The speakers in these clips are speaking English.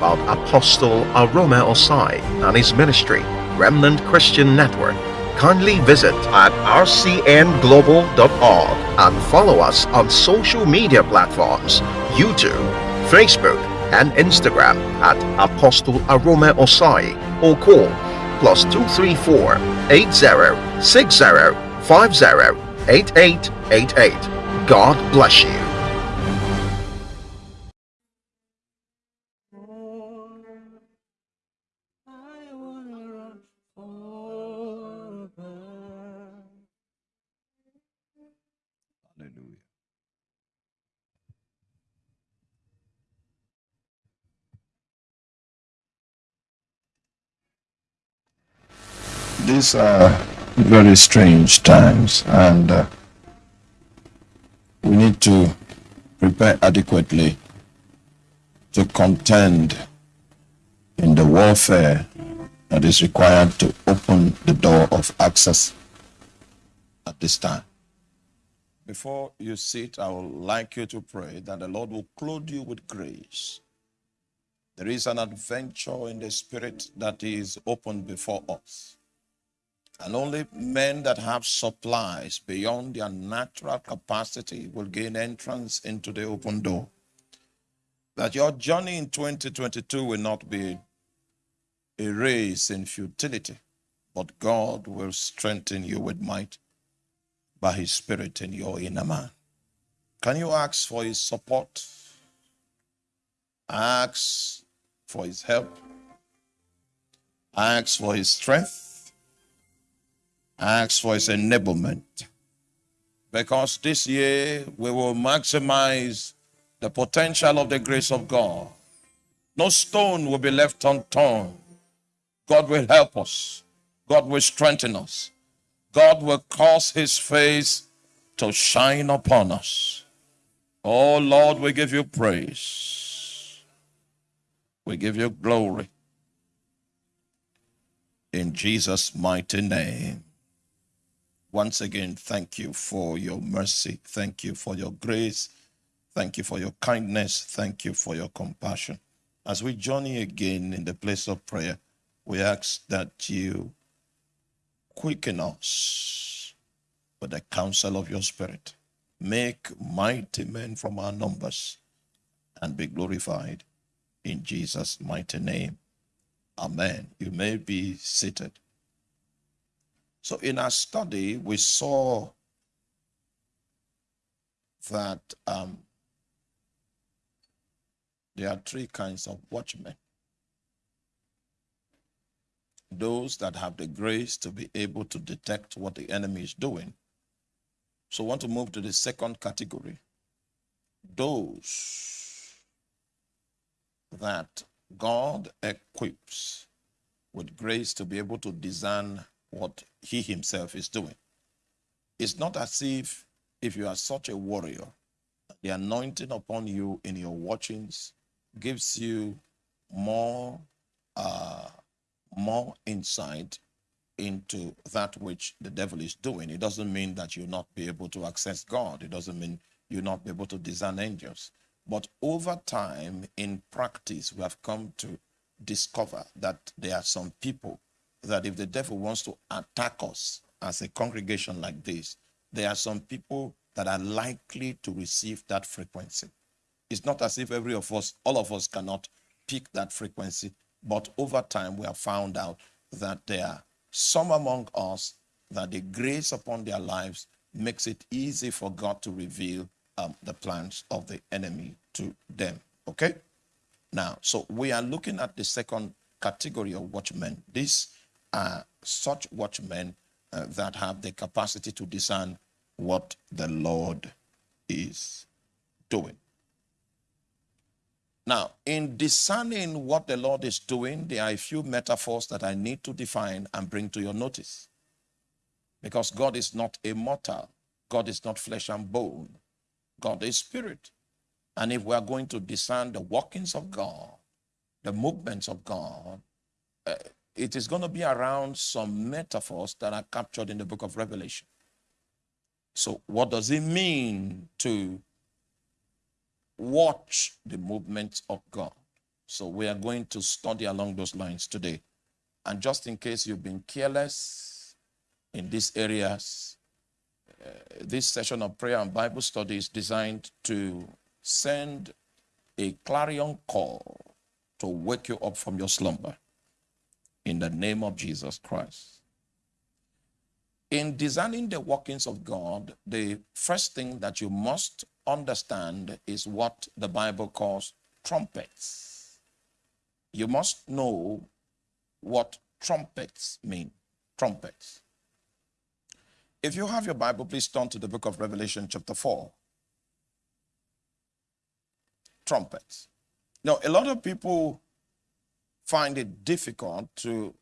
about Apostle Arome Osayi and his ministry, Remnant Christian Network, kindly visit at rcnglobal.org and follow us on social media platforms YouTube, Facebook, and Instagram at Apostle Arome Osayi or call plus 234 80 60 50 8888. God bless you. These are very strange times, and uh, we need to prepare adequately to contend in the warfare that is required to open the door of access at this time. Before you sit, I would like you to pray that the Lord will clothe you with grace. There is an adventure in the spirit that is open before us. And only men that have supplies beyond their natural capacity will gain entrance into the open door. That your journey in 2022 will not be a race in futility, but God will strengthen you with might by his spirit in your inner man. Can you ask for his support? Ask for his help. Ask for his strength. Ask for his enablement. Because this year we will maximize the potential of the grace of God. No stone will be left unturned. God will help us. God will strengthen us. God will cause his face to shine upon us. Oh Lord, we give you praise. We give you glory. In Jesus' mighty name. Once again, thank you for your mercy. Thank you for your grace. Thank you for your kindness. Thank you for your compassion. As we journey again in the place of prayer, we ask that you quicken us with the counsel of your spirit. Make mighty men from our numbers and be glorified in Jesus' mighty name. Amen. You may be seated. So, in our study, we saw that um, there are three kinds of watchmen those that have the grace to be able to detect what the enemy is doing. So, want to move to the second category those that God equips with grace to be able to discern what he himself is doing. It's not as if if you are such a warrior, the anointing upon you in your watchings gives you more uh, more insight into that which the devil is doing. It doesn't mean that you'll not be able to access God. It doesn't mean you'll not be able to discern angels. But over time, in practice, we have come to discover that there are some people that if the devil wants to attack us as a congregation like this, there are some people that are likely to receive that frequency. It's not as if every of us, all of us cannot pick that frequency, but over time we have found out that there are some among us that the grace upon their lives makes it easy for God to reveal um, the plans of the enemy to them. Okay? Now, so we are looking at the second category of watchmen. These are such watchmen uh, that have the capacity to discern what the Lord is doing. Now, in discerning what the Lord is doing, there are a few metaphors that I need to define and bring to your notice. Because God is not a mortal, God is not flesh and bone, God is spirit. And if we are going to discern the workings of God, the movements of God, uh, it is going to be around some metaphors that are captured in the book of Revelation. So, what does it mean to watch the movements of God? So we are going to study along those lines today. And just in case you've been careless in these areas, uh, this session of prayer and Bible study is designed to send a clarion call to wake you up from your slumber in the name of Jesus Christ. In designing the workings of God, the first thing that you must understand is what the Bible calls trumpets. You must know what trumpets mean. Trumpets. If you have your Bible, please turn to the book of Revelation, chapter 4. Trumpets. Now, a lot of people find it difficult to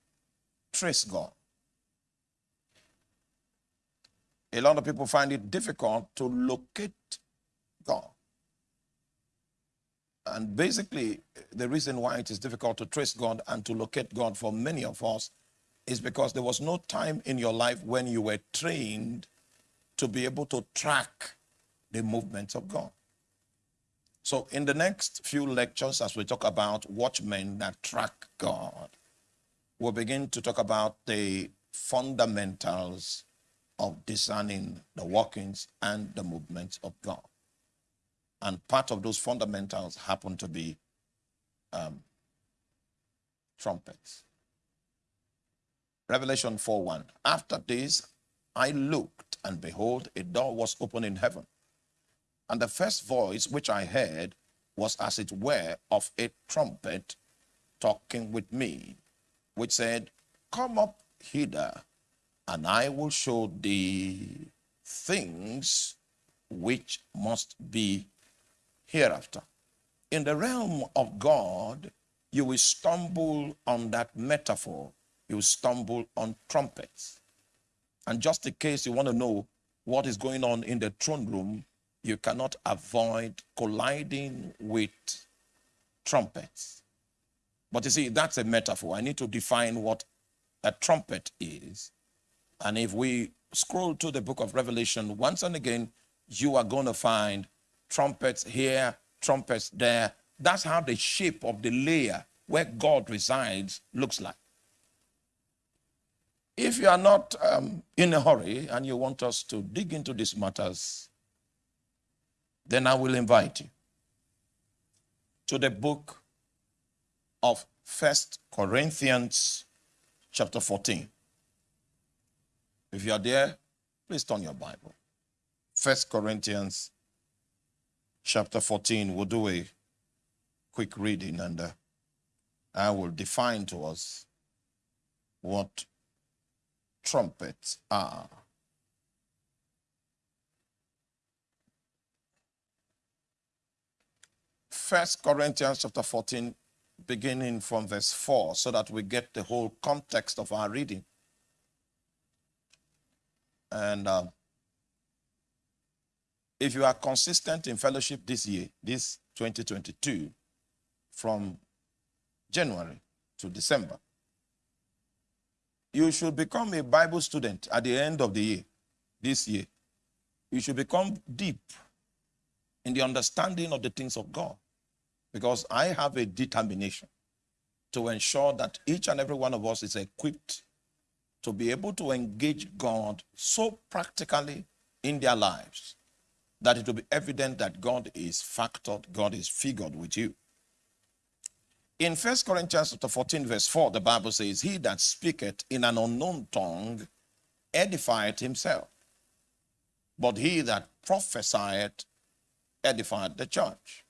trace God. A lot of people find it difficult to locate God. And basically, the reason why it is difficult to trace God and to locate God for many of us is because there was no time in your life when you were trained to be able to track the movements of God. So, in the next few lectures, as we talk about watchmen that track God, we'll begin to talk about the fundamentals of discerning the workings and the movements of God. And part of those fundamentals happen to be um, trumpets. Revelation 4 1. After this, I looked, and behold, a door was opened in heaven. And the first voice which I heard was as it were of a trumpet talking with me, which said, Come up hither, and I will show thee things which must be hereafter. In the realm of God, you will stumble on that metaphor. You will stumble on trumpets. And just in case you want to know what is going on in the throne room, you cannot avoid colliding with trumpets. But you see, that's a metaphor. I need to define what a trumpet is. And if we scroll to the book of Revelation, once and again, you are going to find trumpets here, trumpets there. That's how the shape of the layer where God resides looks like. If you are not um, in a hurry and you want us to dig into these matters, then I will invite you to the book of First Corinthians chapter 14. If you are there, please turn your Bible. First Corinthians chapter 14. We'll do a quick reading and uh, I will define to us what trumpets are. First Corinthians chapter 14, beginning from verse 4, so that we get the whole context of our reading. And uh, if you are consistent in fellowship this year, this 2022, from January to December, you should become a Bible student at the end of the year, this year. You should become deep in the understanding of the things of God because I have a determination to ensure that each and every one of us is equipped to be able to engage God so practically in their lives that it will be evident that God is factored, God is figured with you. In 1 Corinthians chapter 14, verse 4, the Bible says, He that speaketh in an unknown tongue edifieth himself, but he that prophesieth edifieth the church.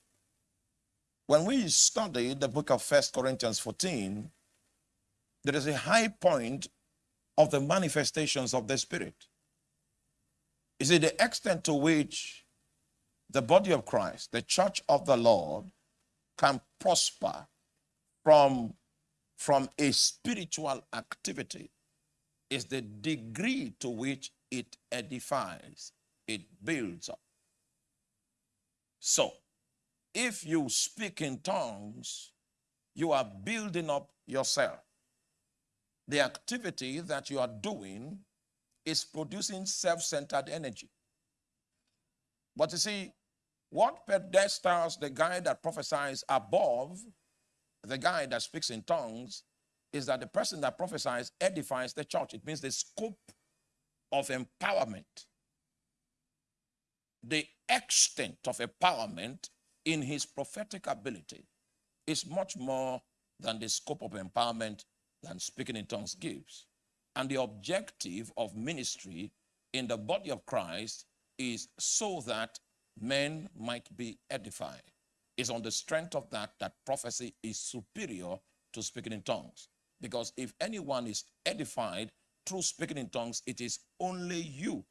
When we study the book of First Corinthians 14, there is a high point of the manifestations of the Spirit. Is it the extent to which the body of Christ, the church of the Lord, can prosper from, from a spiritual activity is the degree to which it edifies, it builds up. So, if you speak in tongues, you are building up yourself. The activity that you are doing is producing self centered energy. But you see, what pedestals the guy that prophesies above the guy that speaks in tongues is that the person that prophesies edifies the church. It means the scope of empowerment, the extent of empowerment in his prophetic ability is much more than the scope of empowerment than speaking in tongues gives. And the objective of ministry in the body of Christ is so that men might be edified. It's on the strength of that that prophecy is superior to speaking in tongues. Because if anyone is edified through speaking in tongues, it is only you.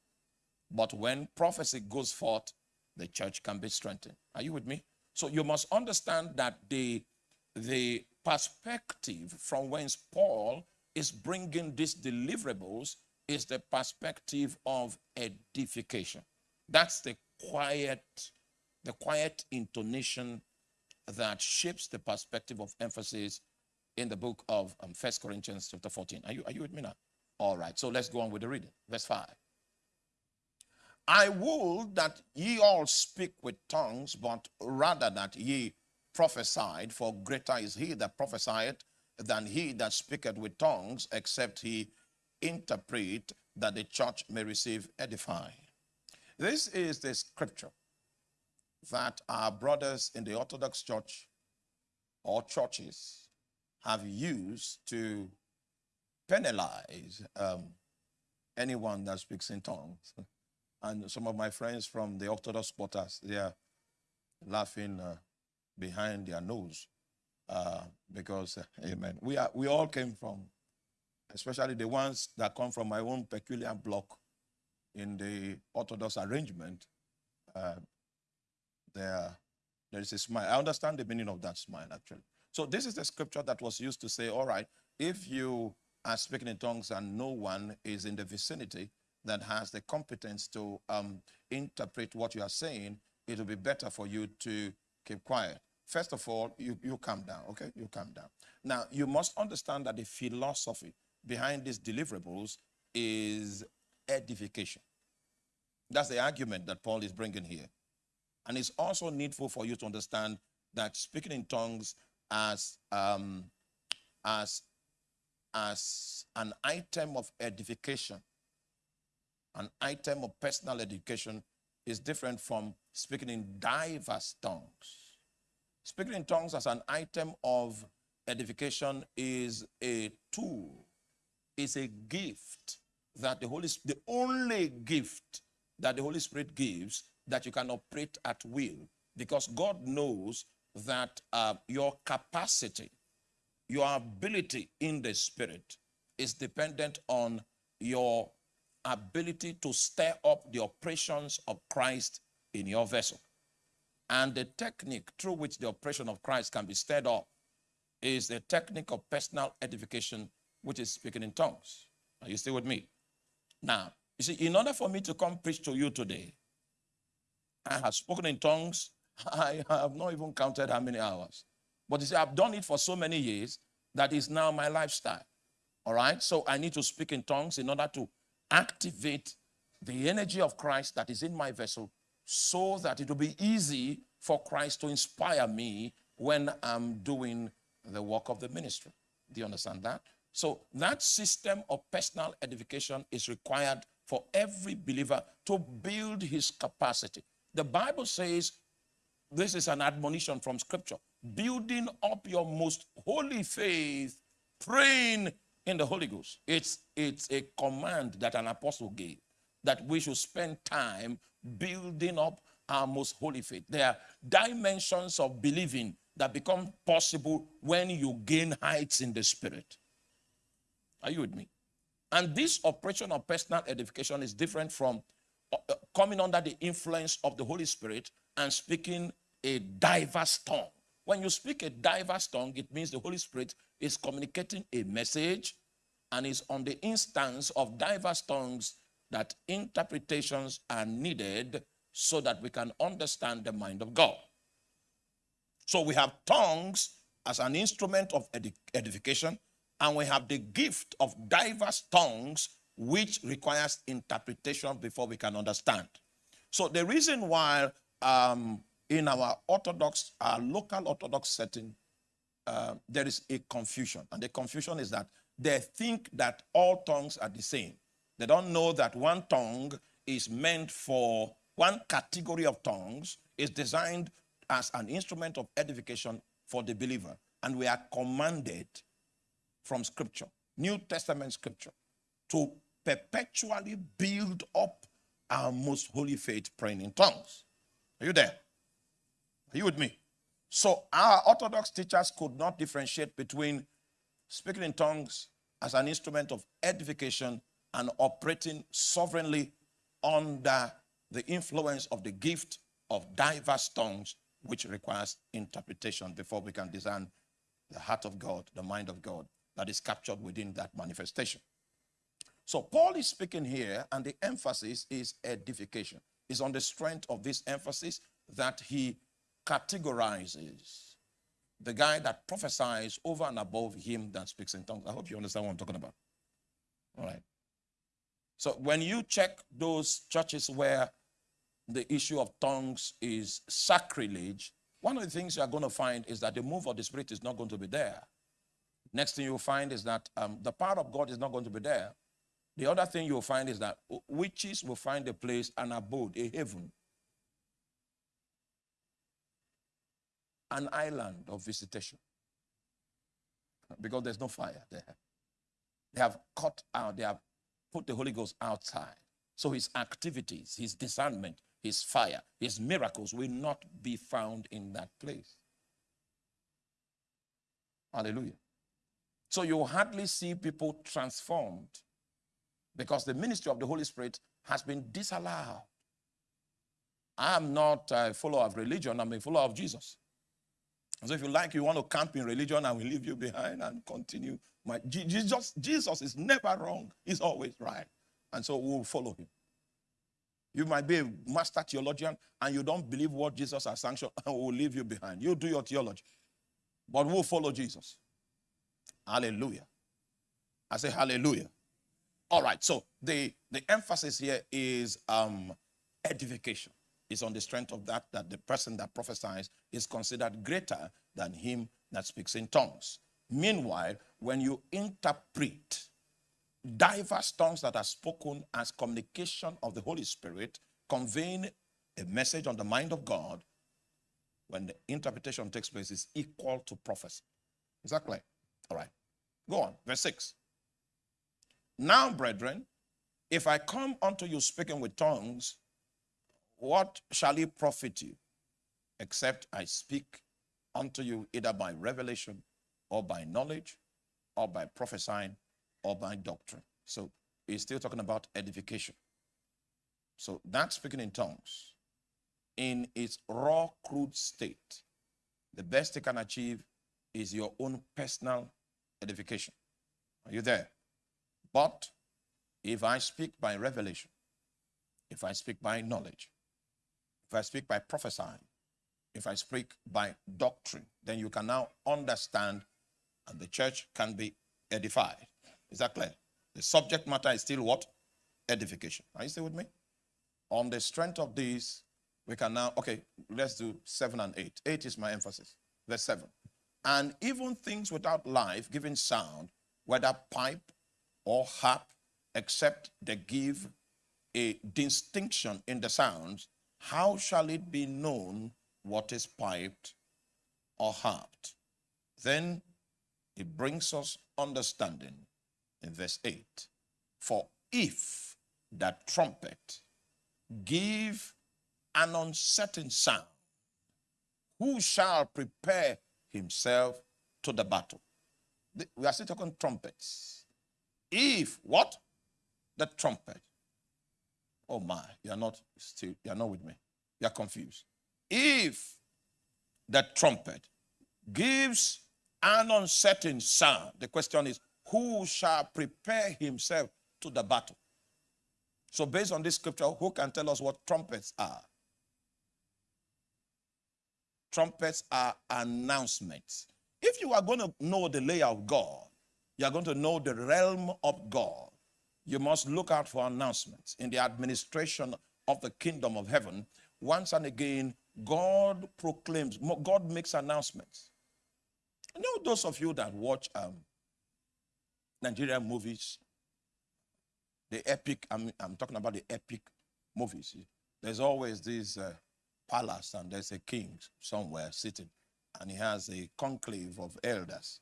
But when prophecy goes forth, the church can be strengthened. Are you with me? So you must understand that the, the perspective from whence Paul is bringing these deliverables is the perspective of edification. That's the quiet, the quiet intonation that shapes the perspective of emphasis in the book of um, 1 Corinthians chapter 14. Are you, are you with me now? All right, so let's go on with the reading. Verse 5. I would that ye all speak with tongues, but rather that ye prophesied, for greater is he that prophesieth than he that speaketh with tongues, except he interpret that the church may receive edify. This is the scripture that our brothers in the Orthodox Church or churches have used to penalize um, anyone that speaks in tongues. And some of my friends from the Orthodox quarters, they are laughing uh, behind their nose uh, because, uh, amen, we, are, we all came from, especially the ones that come from my own peculiar block in the Orthodox arrangement, uh, there, there is a smile. I understand the meaning of that smile, actually. So this is the scripture that was used to say, all right, if you are speaking in tongues and no one is in the vicinity that has the competence to um, interpret what you are saying, it will be better for you to keep quiet. First of all, you, you calm down, okay? You calm down. Now, you must understand that the philosophy behind these deliverables is edification. That's the argument that Paul is bringing here. And it's also needful for you to understand that speaking in tongues as, um, as, as an item of edification, an item of personal education is different from speaking in diverse tongues. Speaking in tongues as an item of edification is a tool, is a gift that the Holy the only gift that the Holy Spirit gives that you can operate at will because God knows that uh, your capacity, your ability in the Spirit is dependent on your ability to stir up the operations of Christ in your vessel. And the technique through which the operation of Christ can be stirred up is the technique of personal edification, which is speaking in tongues. Are you still with me? Now, you see, in order for me to come preach to you today, I have spoken in tongues. I have not even counted how many hours. But you see, I've done it for so many years that is now my lifestyle. All right? So I need to speak in tongues in order to activate the energy of Christ that is in my vessel so that it will be easy for Christ to inspire me when I'm doing the work of the ministry. Do you understand that? So that system of personal edification is required for every believer to build his capacity. The Bible says, this is an admonition from scripture, building up your most holy faith, praying in the Holy Ghost. It's, it's a command that an apostle gave that we should spend time building up our most holy faith. There are dimensions of believing that become possible when you gain heights in the spirit. Are you with me? And this operation of personal edification is different from uh, uh, coming under the influence of the Holy Spirit and speaking a diverse tongue. When you speak a diverse tongue, it means the Holy Spirit is communicating a message and is on the instance of diverse tongues that interpretations are needed so that we can understand the mind of God. So we have tongues as an instrument of edification and we have the gift of diverse tongues, which requires interpretation before we can understand. So the reason why um, in our Orthodox, our local Orthodox setting, uh, there is a confusion. And the confusion is that they think that all tongues are the same. They don't know that one tongue is meant for one category of tongues is designed as an instrument of edification for the believer. And we are commanded from scripture, New Testament scripture, to perpetually build up our most holy faith praying in tongues. Are you there? Are you with me? So our Orthodox teachers could not differentiate between speaking in tongues as an instrument of edification and operating sovereignly under the influence of the gift of diverse tongues, which requires interpretation before we can discern the heart of God, the mind of God that is captured within that manifestation. So Paul is speaking here, and the emphasis is edification. It's on the strength of this emphasis that he categorizes the guy that prophesies over and above him that speaks in tongues. I hope you understand what I'm talking about. All right. So when you check those churches where the issue of tongues is sacrilege, one of the things you are going to find is that the move of the Spirit is not going to be there. Next thing you'll find is that um, the power of God is not going to be there. The other thing you'll find is that witches will find a place, an abode, a heaven, an island of visitation. Because there's no fire there. They have cut out, they have put the Holy Ghost outside. So his activities, his discernment, his fire, his miracles will not be found in that place. Hallelujah. So you hardly see people transformed because the ministry of the Holy Spirit has been disallowed. I'm not a follower of religion, I'm a follower of Jesus. So if you like, you want to camp in religion, I will leave you behind and continue. My, Jesus, Jesus is never wrong. He's always right. And so we'll follow him. You might be a master theologian and you don't believe what Jesus has sanctioned, and we'll leave you behind. You do your theology. But we'll follow Jesus. Hallelujah. I say hallelujah. All right, so the, the emphasis here is um, edification. It's on the strength of that, that the person that prophesies is considered greater than him that speaks in tongues. Meanwhile, when you interpret diverse tongues that are spoken as communication of the Holy Spirit, conveying a message on the mind of God, when the interpretation takes place, is equal to prophecy. Clear? All right. Go on. Verse 6. Now, brethren, if I come unto you speaking with tongues, what shall it profit you, except I speak unto you either by revelation or by knowledge or by prophesying or by doctrine? So he's still talking about edification. So that speaking in tongues in its raw, crude state, the best you can achieve is your own personal edification. Are you there? But if I speak by revelation, if I speak by knowledge, if I speak by prophesying, if I speak by doctrine, then you can now understand and the church can be edified. Is that clear? The subject matter is still what? Edification. Are you still with me? On the strength of this, we can now, okay, let's do seven and eight. Eight is my emphasis. Verse seven. And even things without life giving sound, whether pipe or harp, except they give a distinction in the sounds, how shall it be known what is piped or harped? Then it brings us understanding in verse 8. For if that trumpet give an uncertain sound, who shall prepare himself to the battle? We are still talking trumpets. If what? The trumpet Oh my, you are not still, you are not with me. You are confused. If the trumpet gives an uncertain sound, the question is, who shall prepare himself to the battle? So based on this scripture, who can tell us what trumpets are? Trumpets are announcements. If you are going to know the layer of God, you are going to know the realm of God you must look out for announcements in the administration of the kingdom of heaven. Once and again, God proclaims, God makes announcements. You know, those of you that watch um, Nigerian movies, the epic, I'm, I'm talking about the epic movies. There's always this uh, palace and there's a king somewhere sitting and he has a conclave of elders.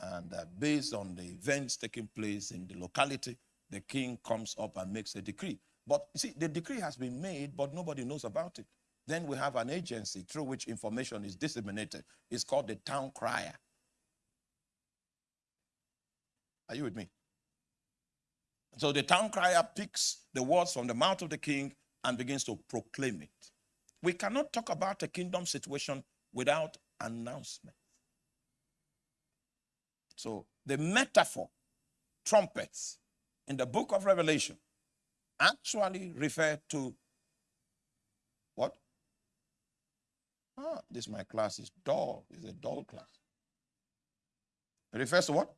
And uh, based on the events taking place in the locality, the king comes up and makes a decree. But you see, the decree has been made, but nobody knows about it. Then we have an agency through which information is disseminated. It's called the town crier. Are you with me? So the town crier picks the words from the mouth of the king and begins to proclaim it. We cannot talk about a kingdom situation without announcement. So the metaphor, trumpets, in the book of Revelation actually refer to what? Ah, this my class is dull. It's a dull class. It refers to what?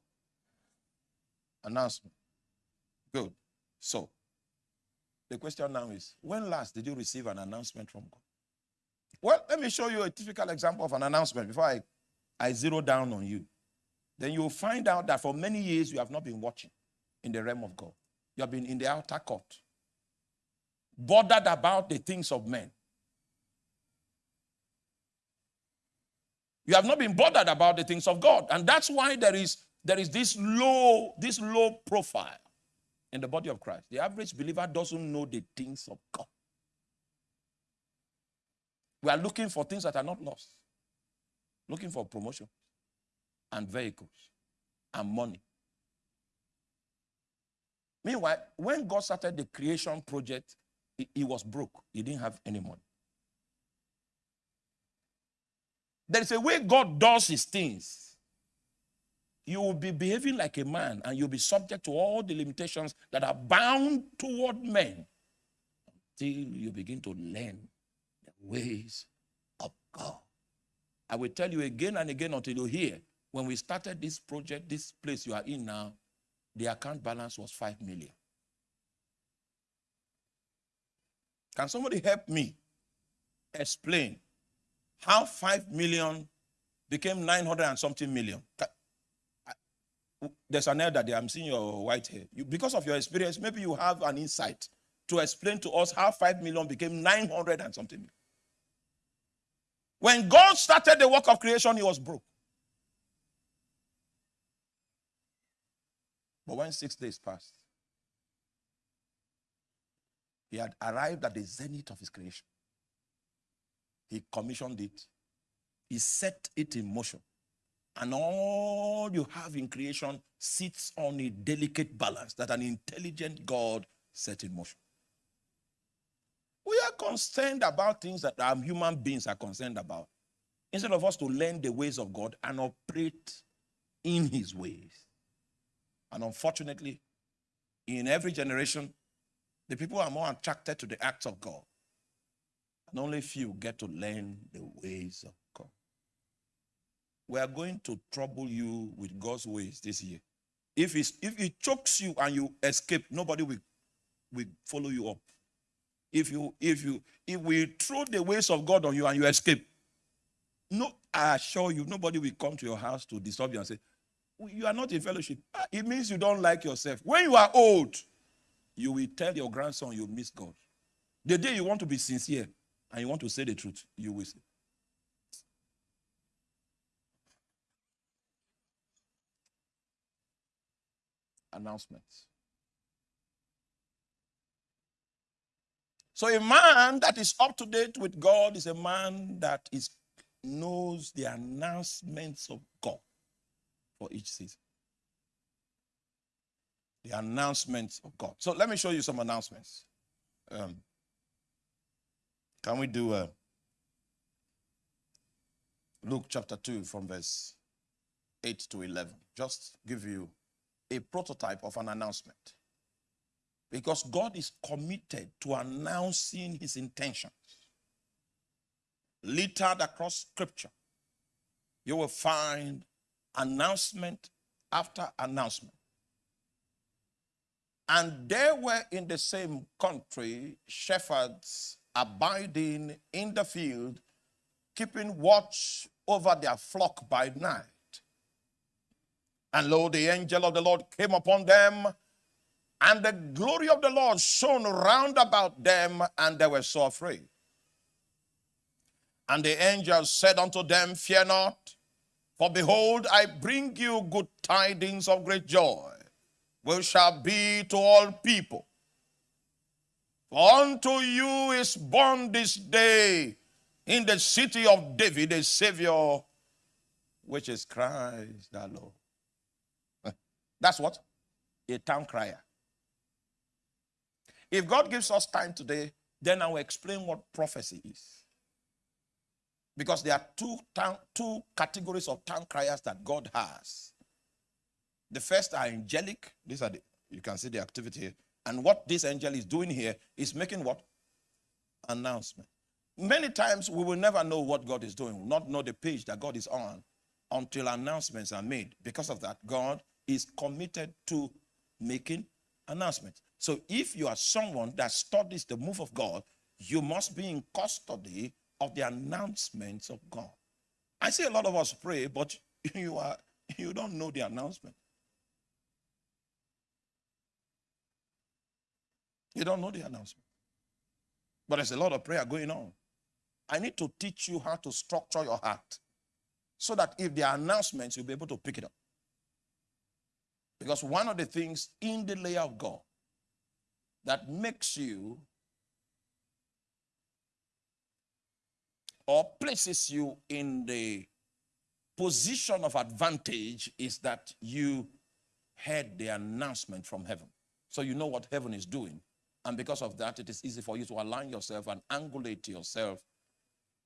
Announcement. Good. So, the question now is, when last did you receive an announcement from God? Well, let me show you a typical example of an announcement before I, I zero down on you. Then you'll find out that for many years you have not been watching in the realm of God. You have been in the outer court, bothered about the things of men. You have not been bothered about the things of God. And that's why there is, there is this low, this low profile in the body of Christ. The average believer doesn't know the things of God. We are looking for things that are not lost. Looking for promotion and vehicles and money. Meanwhile, when God started the creation project, he, was broke. He didn't have any money. There is a way God does his things. You will be behaving like a man and you'll be subject to all the limitations that are bound toward men until you begin to learn the ways of God. I will tell you again and again until you hear. When we started this project, this place you are in now, the account balance was 5 million. Can somebody help me explain how 5 million became 900 and something million? There's an elder there. I'm seeing your white hair. You, because of your experience, maybe you have an insight to explain to us how 5 million became 900 and something million. When God started the work of creation, he was broke. But when six days passed, he had arrived at the zenith of his creation. He commissioned it. He set it in motion. And all you have in creation sits on a delicate balance that an intelligent God set in motion. We are concerned about things that our human beings are concerned about. Instead of us to learn the ways of God and operate in his ways. And unfortunately, in every generation, the people are more attracted to the acts of God. And only few get to learn the ways of God. We are going to trouble you with God's ways this year. If, it's, if it chokes you and you escape, nobody will, will follow you up. If you if you if we throw the ways of God on you and you escape, no, I assure you, nobody will come to your house to disturb you and say, you are not in fellowship. Ah, it means you don't like yourself. When you are old, you will tell your grandson you miss God. The day you want to be sincere and you want to say the truth, you will say. Announcements. So a man that is up to date with God is a man that is knows the announcements of God for each season. The announcements of God. So let me show you some announcements. Um, can we do uh, Luke chapter 2 from verse 8 to 11? Just give you a prototype of an announcement. Because God is committed to announcing his intentions. Littered across scripture, you will find announcement after announcement. And there were in the same country shepherds abiding in the field, keeping watch over their flock by night. And lo, the angel of the Lord came upon them, and the glory of the Lord shone round about them, and they were so afraid. And the angel said unto them, Fear not, for behold, I bring you good tidings of great joy, which shall be to all people. For unto you is born this day in the city of David a Savior, which is Christ the Lord. That's what? A town crier. If God gives us time today, then I will explain what prophecy is. Because there are two, two categories of town criers that God has. The first are angelic. These are the, you can see the activity here. And what this angel is doing here is making what? Announcement. Many times we will never know what God is doing, not know the page that God is on until announcements are made. Because of that, God is committed to making announcements. So if you are someone that studies the move of God, you must be in custody of the announcements of God. I see a lot of us pray, but you are you don't know the announcement. You don't know the announcement. But there's a lot of prayer going on. I need to teach you how to structure your heart so that if there are announcements, you'll be able to pick it up. Because one of the things in the layer of God that makes you or places you in the position of advantage is that you heard the announcement from heaven. So you know what heaven is doing. And because of that, it is easy for you to align yourself and angulate to yourself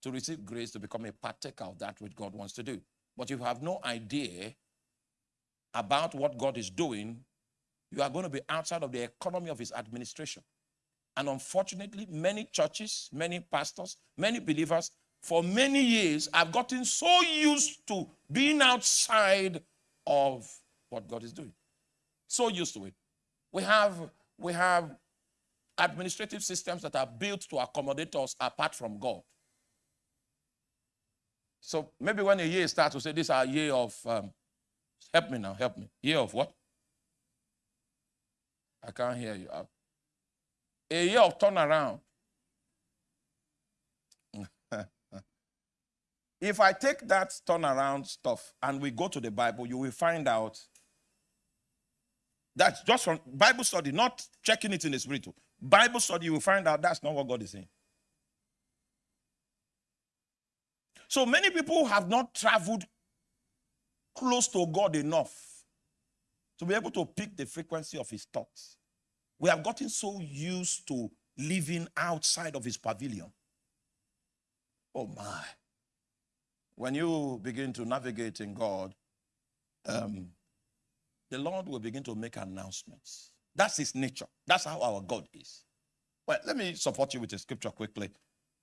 to receive grace to become a partaker of that which God wants to do. But if you have no idea about what God is doing, you are going to be outside of the economy of his administration. And unfortunately, many churches, many pastors, many believers, for many years I've gotten so used to being outside of what God is doing. So used to it. We have, we have administrative systems that are built to accommodate us apart from God. So maybe when a year starts, we say, this is our year of, um, help me now, help me. Year of what? I can't hear you. A year of turnaround. If I take that turnaround stuff and we go to the Bible, you will find out that's just from Bible study, not checking it in the spiritual. Bible study, you will find out that's not what God is saying. So many people have not traveled close to God enough to be able to pick the frequency of his thoughts. We have gotten so used to living outside of his pavilion. Oh my. When you begin to navigate in God, um, the Lord will begin to make announcements. That's his nature. That's how our God is. Well, let me support you with a scripture quickly.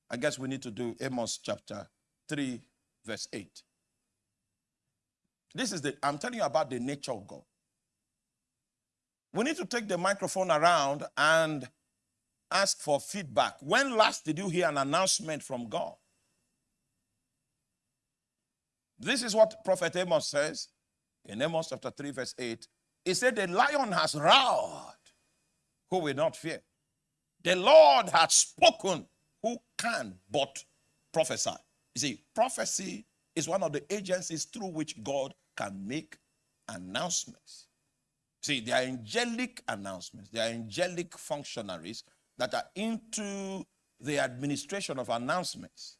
I guess we need to do Amos chapter 3, verse 8. This is the, I'm telling you about the nature of God. We need to take the microphone around and ask for feedback. When last did you hear an announcement from God? This is what Prophet Amos says in Amos chapter 3, verse 8. He said, The lion has roared, who will not fear? The Lord has spoken, who can but prophesy? You see, prophecy is one of the agencies through which God can make announcements. See, they are angelic announcements, they are angelic functionaries that are into the administration of announcements.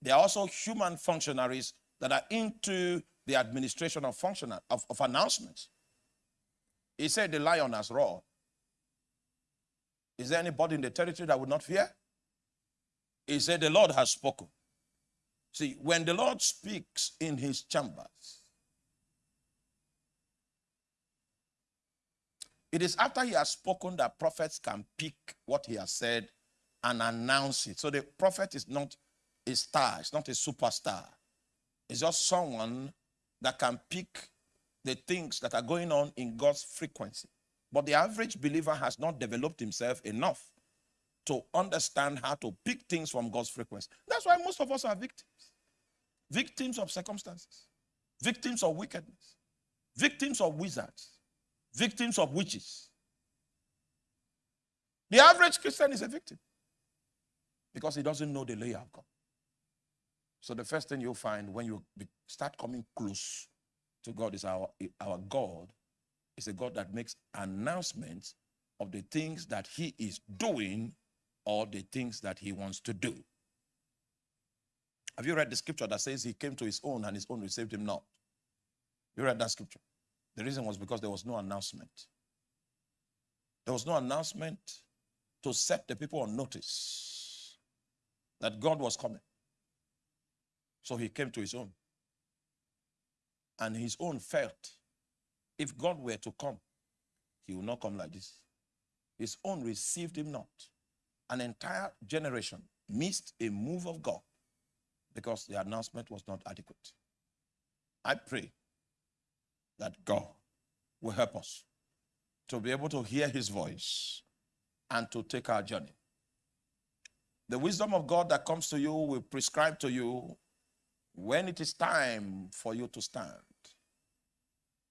They are also human functionaries that are into the administration of, function, of, of announcements. He said the lion has roared. Is there anybody in the territory that would not fear? He said the Lord has spoken. See, when the Lord speaks in his chambers, it is after he has spoken that prophets can pick what he has said and announce it. So the prophet is not a star, it's not a superstar. It's just someone that can pick the things that are going on in God's frequency. But the average believer has not developed himself enough to understand how to pick things from God's frequency. That's why most of us are victims. Victims of circumstances, victims of wickedness, victims of wizards, victims of witches. The average Christian is a victim because he doesn't know the layer of God. So the first thing you'll find when you start coming close to God is our, our God is a God that makes announcements of the things that he is doing or the things that he wants to do. Have you read the scripture that says he came to his own and his own received him not? You read that scripture. The reason was because there was no announcement. There was no announcement to set the people on notice that God was coming. So he came to his own. And his own felt if God were to come, he would not come like this. His own received him not. An entire generation missed a move of God because the announcement was not adequate. I pray that God will help us to be able to hear his voice and to take our journey. The wisdom of God that comes to you will prescribe to you when it is time for you to stand,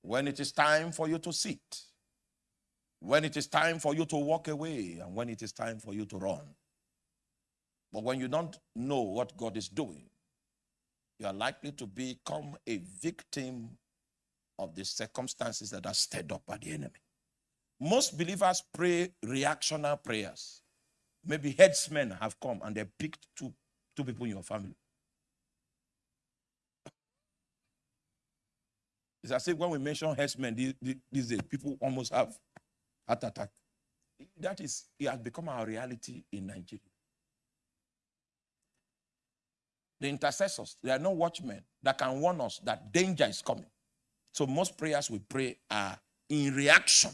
when it is time for you to sit, when it is time for you to walk away, and when it is time for you to run. But when you don't know what God is doing, you are likely to become a victim of the circumstances that are stirred up by the enemy. Most believers pray reactional prayers. Maybe headsmen have come and they picked two, two people in your family. It's as if when we mention headsmen these, days, people almost have heart attack. That is, it has become our reality in Nigeria. The intercessors, they are no watchmen that can warn us that danger is coming. So most prayers we pray are in reaction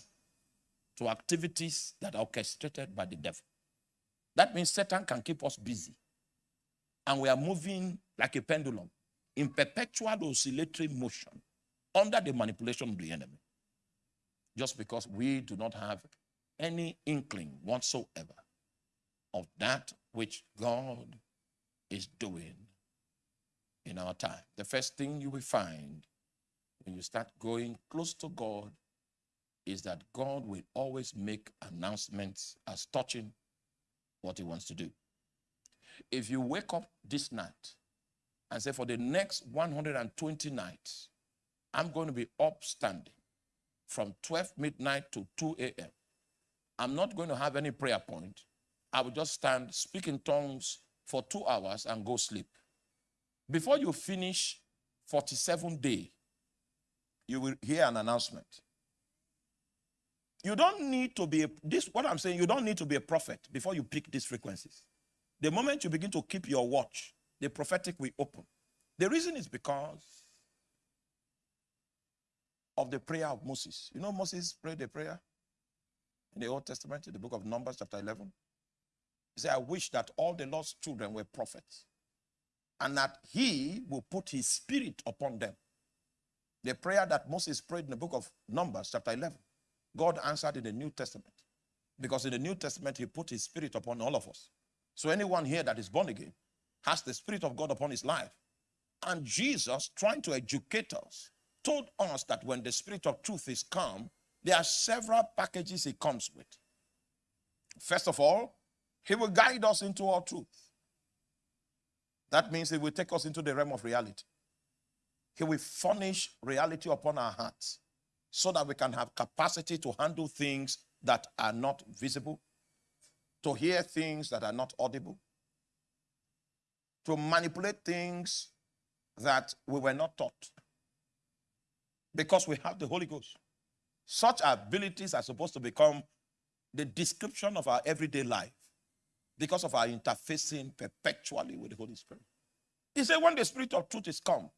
to activities that are orchestrated by the devil. That means Satan can keep us busy. And we are moving like a pendulum in perpetual oscillatory motion under the manipulation of the enemy. Just because we do not have any inkling whatsoever of that which God is doing in our time. The first thing you will find when you start going close to God is that God will always make announcements as touching what he wants to do. If you wake up this night and say, for the next 120 nights, I'm going to be upstanding from 12 midnight to 2 a.m. I'm not going to have any prayer point. I will just stand, speak in tongues for two hours and go sleep. Before you finish 47 day, you will hear an announcement. You don't need to be a, this what I'm saying, you don't need to be a prophet before you pick these frequencies. The moment you begin to keep your watch, the prophetic will open. The reason is because of the prayer of Moses. You know Moses prayed a prayer in the Old Testament, in the book of Numbers, chapter 11. He said, I wish that all the Lord's children were prophets and that he will put his spirit upon them. The prayer that Moses prayed in the book of Numbers, chapter 11, God answered in the New Testament. Because in the New Testament, he put his spirit upon all of us. So anyone here that is born again has the spirit of God upon his life. And Jesus, trying to educate us, told us that when the spirit of truth is come, there are several packages he comes with. First of all, he will guide us into all truth. That means he will take us into the realm of reality. He will furnish reality upon our hearts so that we can have capacity to handle things that are not visible, to hear things that are not audible, to manipulate things that we were not taught because we have the Holy Ghost. Such abilities are supposed to become the description of our everyday life because of our interfacing perpetually with the Holy Spirit. He said, when the Spirit of truth is come,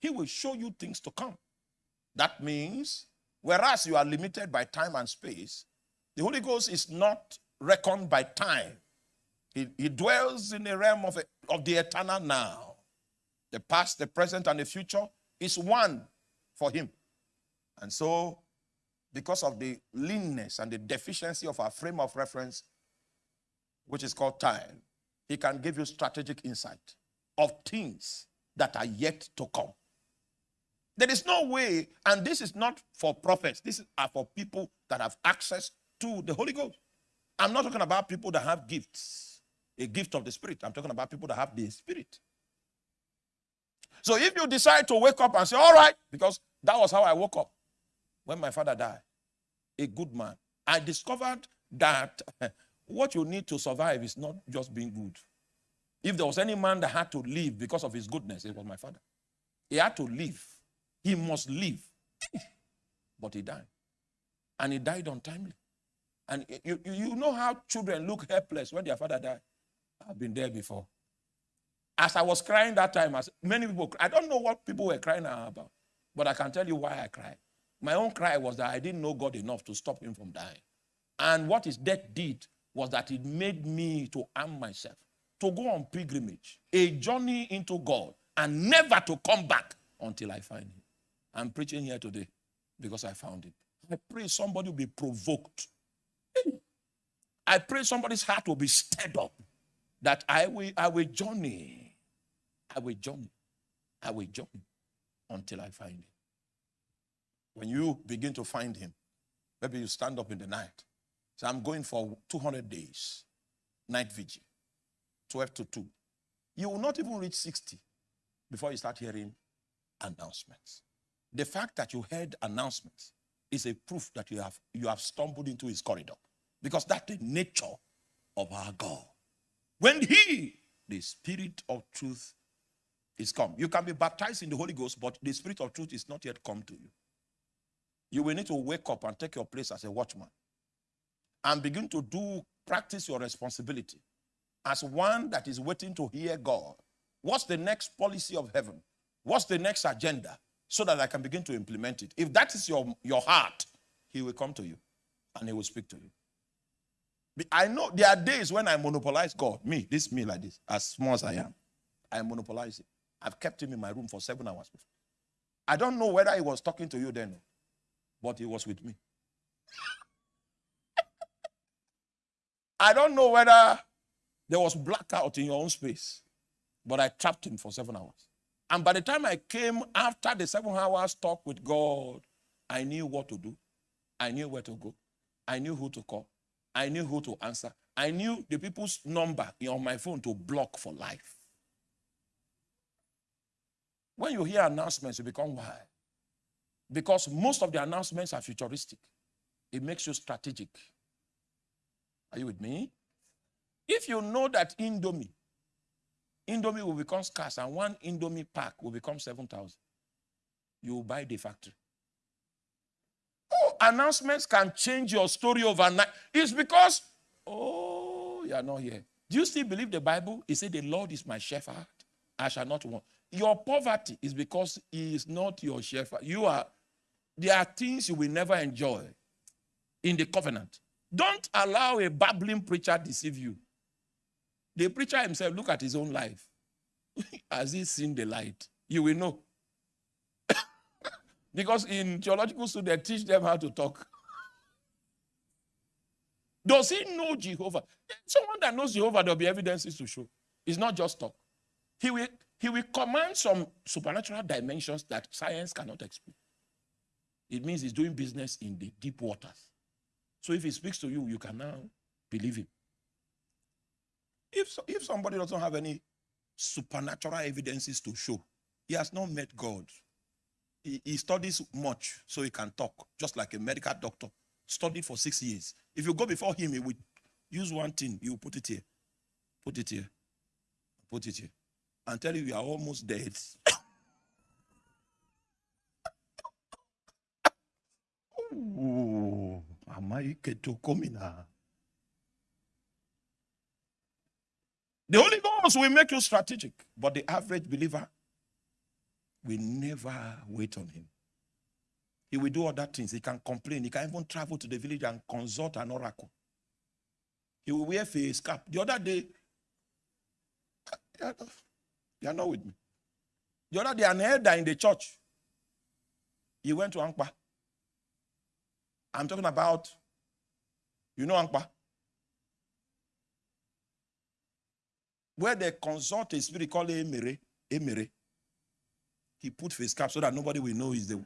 he will show you things to come. That means, whereas you are limited by time and space, the Holy Ghost is not reckoned by time. He, he dwells in the realm of, of the eternal now. The past, the present, and the future is one for him. And so, because of the leanness and the deficiency of our frame of reference, which is called time, he can give you strategic insight of things that are yet to come. There is no way, and this is not for prophets, this is for people that have access to the Holy Ghost. I'm not talking about people that have gifts, a gift of the Spirit. I'm talking about people that have the Spirit. So if you decide to wake up and say, All right, because that was how I woke up when my father died, a good man, I discovered that what you need to survive is not just being good. If there was any man that had to live because of his goodness, it was my father. He had to live. He must live. but he died. And he died untimely. And you, you, you know how children look helpless when their father died? I've been there before. As I was crying that time, as many people, I don't know what people were crying about, but I can tell you why I cried. My own cry was that I didn't know God enough to stop him from dying. And what his death did was that it made me to arm myself, to go on pilgrimage, a journey into God, and never to come back until I find him. I'm preaching here today because I found him. I pray somebody will be provoked. I pray somebody's heart will be stirred up that I will, I will journey. I will journey. I will journey until I find him. When you begin to find him, maybe you stand up in the night. So I'm going for 200 days, night vigil, 12 to 2. You will not even reach 60 before you start hearing announcements. The fact that you heard announcements is a proof that you have, you have stumbled into his corridor because that's the nature of our God. When he, the spirit of truth, is come, you can be baptized in the Holy Ghost, but the spirit of truth is not yet come to you. You will need to wake up and take your place as a watchman and begin to do practice your responsibility as one that is waiting to hear God. What's the next policy of heaven? What's the next agenda? So that I can begin to implement it. If that is your, your heart, he will come to you and he will speak to you. I know there are days when I monopolize God, me, this me like this, as small as I am. I monopolize it. I've kept him in my room for seven hours before. I don't know whether he was talking to you then, but he was with me. I don't know whether there was blackout in your own space, but I trapped him for seven hours. And by the time I came after the seven hours talk with God, I knew what to do. I knew where to go. I knew who to call. I knew who to answer. I knew the people's number on my phone to block for life. When you hear announcements, you become wild. Because most of the announcements are futuristic. It makes you strategic. Are you with me? If you know that Indomie, Indomie will become scarce and one Indomie pack will become 7,000, you buy the factory. Oh, announcements can change your story overnight. It's because, oh, you are not here. Do you still believe the Bible? It said, The Lord is my shepherd, I shall not want. Your poverty is because He is not your shepherd. You are, there are things you will never enjoy in the covenant. Don't allow a babbling preacher deceive you. The preacher himself, look at his own life. Has he seen the light? You will know. because in theological school, they teach them how to talk. Does he know Jehovah? Someone that knows Jehovah, there'll be evidences to show. It's not just talk. He will, he will command some supernatural dimensions that science cannot explain. It means he's doing business in the deep waters. So if he speaks to you, you can now believe him. If, so, if somebody doesn't have any supernatural evidences to show, he has not met God. He, he studies much so he can talk, just like a medical doctor. Studied for six years. If you go before him, he will use one thing, will put it here, put it here, put it here, and tell you you are almost dead. Ooh. The Holy Ghost will make you strategic, but the average believer will never wait on him. He will do other things. He can complain. He can even travel to the village and consult an oracle. He will wear face cap. The other day, ah, you are not with me. The other day, an elder in the church, he went to Ankpa. I'm talking about, you know? Where they consult a spirit called Emere. Emere. he put face cap so that nobody will know he's the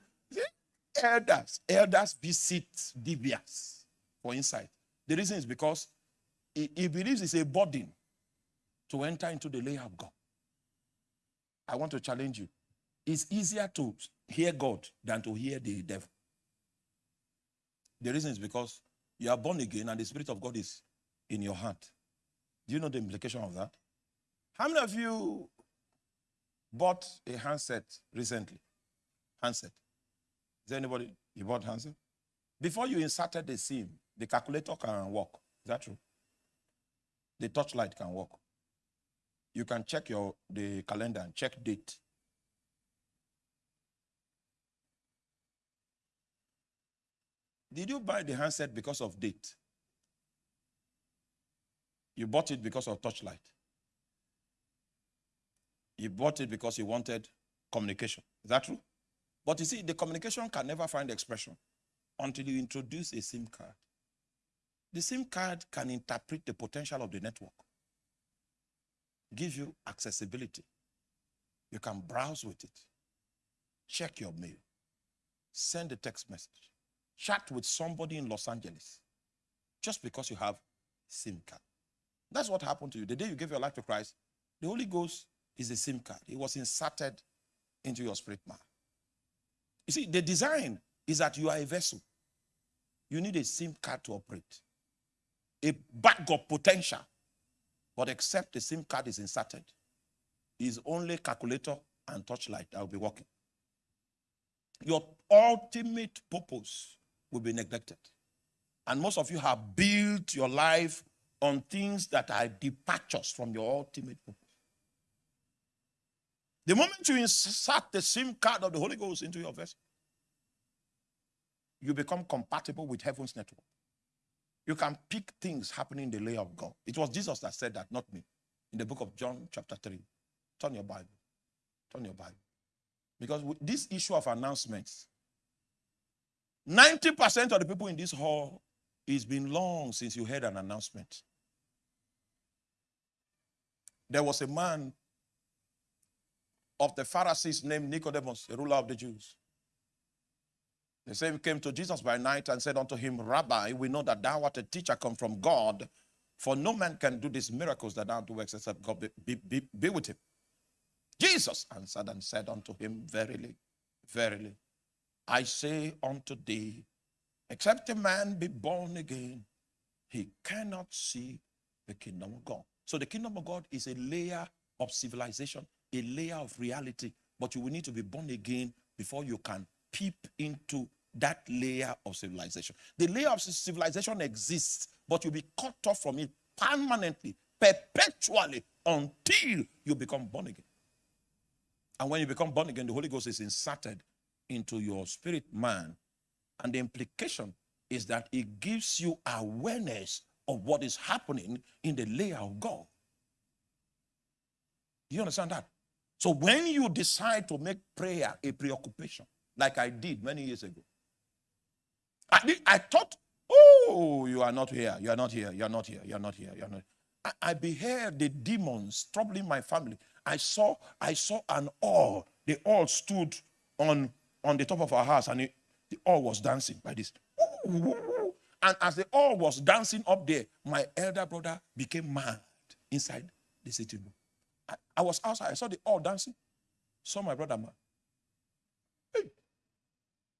elders. Elders visit divias for insight. The reason is because he, he believes it's a burden to enter into the layer of God. I want to challenge you. It's easier to hear God than to hear the devil. The reason is because you are born again and the Spirit of God is in your heart. Do you know the implication of that? How many of you bought a handset recently? Handset. Is there anybody you bought handset? Before you inserted the SIM, the calculator can work. Is that true? The torchlight can work. You can check your the calendar and check date. Did you buy the handset because of date? You bought it because of torchlight. You bought it because you wanted communication. Is that true? But you see, the communication can never find expression until you introduce a SIM card. The SIM card can interpret the potential of the network, give you accessibility. You can browse with it, check your mail, send a text message, chat with somebody in Los Angeles just because you have SIM card. That's what happened to you. The day you gave your life to Christ, the Holy Ghost is a SIM card. It was inserted into your spirit man. You see, the design is that you are a vessel. You need a SIM card to operate. A of potential. But except the SIM card is inserted, is only calculator and torchlight that will be working. Your ultimate purpose will be neglected. And most of you have built your life on things that are departures from your ultimate purpose. The moment you insert the SIM card of the Holy Ghost into your vessel, you become compatible with heaven's network. You can pick things happening in the layer of God. It was Jesus that said that, not me. In the book of John, chapter 3. Turn your Bible. Turn your Bible. Because with this issue of announcements, 90% of the people in this hall, it's been long since you heard an announcement. There was a man of the Pharisees named Nicodemus, a ruler of the Jews. The same came to Jesus by night and said unto him, Rabbi, we know that thou art a teacher come from God, for no man can do these miracles that thou doest except God be, be, be with him. Jesus answered and said unto him, Verily, verily, I say unto thee, except a man be born again, he cannot see the kingdom of God. So the kingdom of God is a layer of civilization, a layer of reality, but you will need to be born again before you can peep into that layer of civilization. The layer of civilization exists, but you'll be cut off from it permanently, perpetually, until you become born again. And when you become born again, the Holy Ghost is inserted into your spirit man. And the implication is that it gives you awareness of what is happening in the layer of God. You understand that? So when you decide to make prayer a preoccupation, like I did many years ago, I, did, I thought, oh, you are not here, you are not here, you are not here, you are not here, you are not. I, I beheld the demons troubling my family. I saw, I saw an all. They all stood on on the top of our house, and it, the all was dancing by this. And as the all was dancing up there, my elder brother became mad inside the sitting room. I, I was outside. I saw the all dancing. Saw my brother mad. Hey.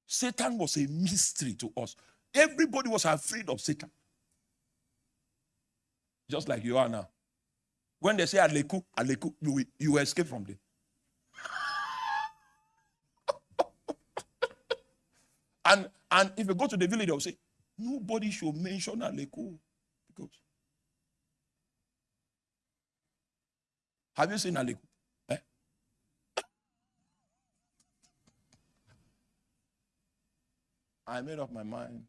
Satan was a mystery to us. Everybody was afraid of Satan. Just like you are now. When they say Aleku, Aleku, you, you escape from them. And, and if you go to the village, they'll say, Nobody should mention Alekwu. Because have you seen Alekwu? Eh? I made up my mind.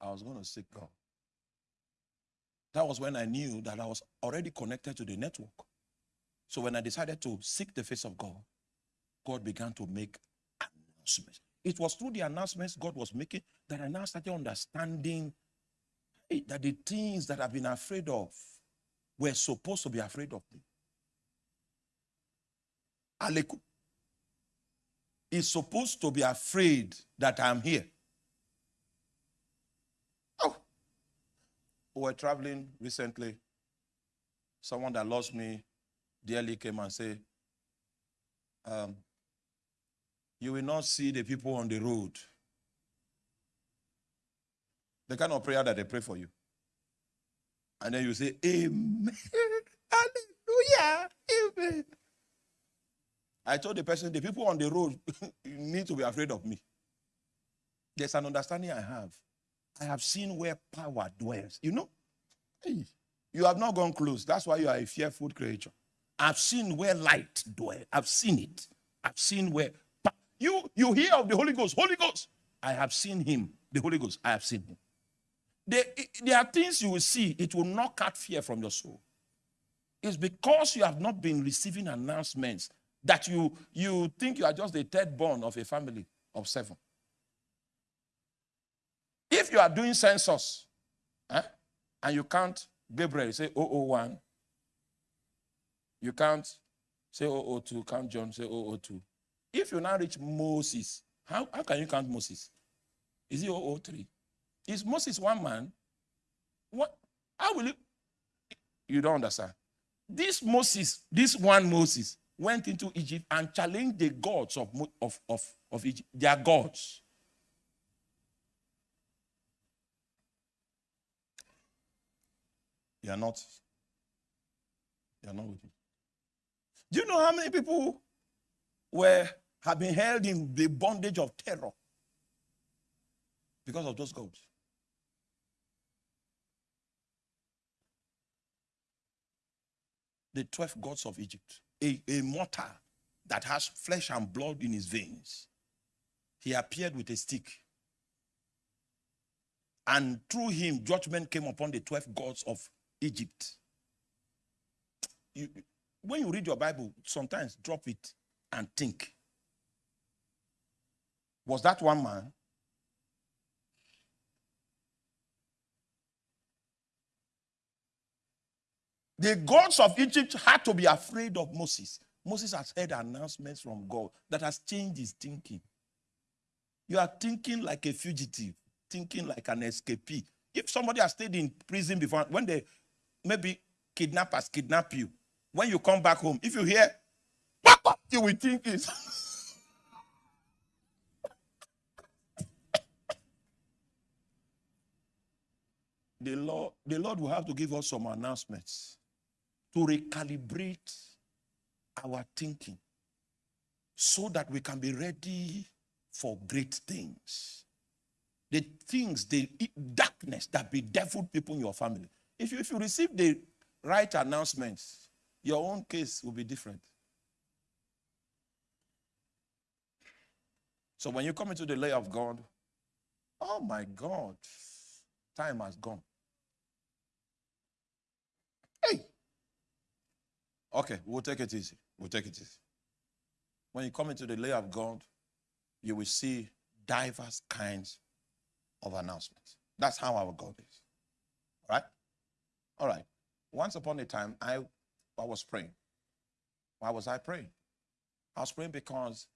I was going to seek God. That was when I knew that I was already connected to the network. So when I decided to seek the face of God, God began to make announcements. It was through the announcements God was making that I now started understanding that the things that I've been afraid of were supposed to be afraid of me. Alekwu. is supposed to be afraid that I'm here. Oh, we were traveling recently. Someone that lost me dearly came and said, um, You will not see the people on the road. The kind of prayer that they pray for you. And then you say, Amen. Hallelujah. Amen. I told the person, the people on the road need to be afraid of me. There's an understanding I have. I have seen where power dwells. You know, you have not gone close. That's why you are a fearful creature. I've seen where light dwells. I've seen it. I've seen where you you hear of the Holy Ghost. Holy Ghost. I have seen him. The Holy Ghost. I have seen him. There, there are things you will see. It will not cut fear from your soul. It's because you have not been receiving announcements that you, you think you are just the third born of a family of seven. If you are doing census eh, and you count Gabriel, say 001, you count, say 002, count John, say 002. If you now reach Moses, how, how can you count Moses? Is he 003? Is Moses one man? What? How will you? You don't understand. This Moses, this one Moses, went into Egypt and challenged the gods of, of, of, of Egypt, their gods. You are not. You are not with me. Do you know how many people were have been held in the bondage of terror because of those gods? The 12 gods of Egypt a, a mortar that has flesh and blood in his veins. He appeared with a stick. And through him, judgment came upon the 12 gods of Egypt. You, when you read your Bible, sometimes drop it and think. Was that one man? The gods of Egypt had to be afraid of Moses. Moses has heard announcements from God that has changed his thinking. You are thinking like a fugitive, thinking like an escapee. If somebody has stayed in prison before, when they maybe kidnappers kidnap you, when you come back home, if you hear, you will think it's. the Lord, the Lord will have to give us some announcements to recalibrate our thinking so that we can be ready for great things. The things, the darkness that bedeviled people in your family. If you, if you receive the right announcements, your own case will be different. So when you come into the lay of God, oh my God, time has gone. Hey, Okay, we'll take it easy. We'll take it easy. When you come into the lay of God, you will see diverse kinds of announcements. That's how our God is. All right? All right. Once upon a time, I, I was praying. Why was I praying? I was praying because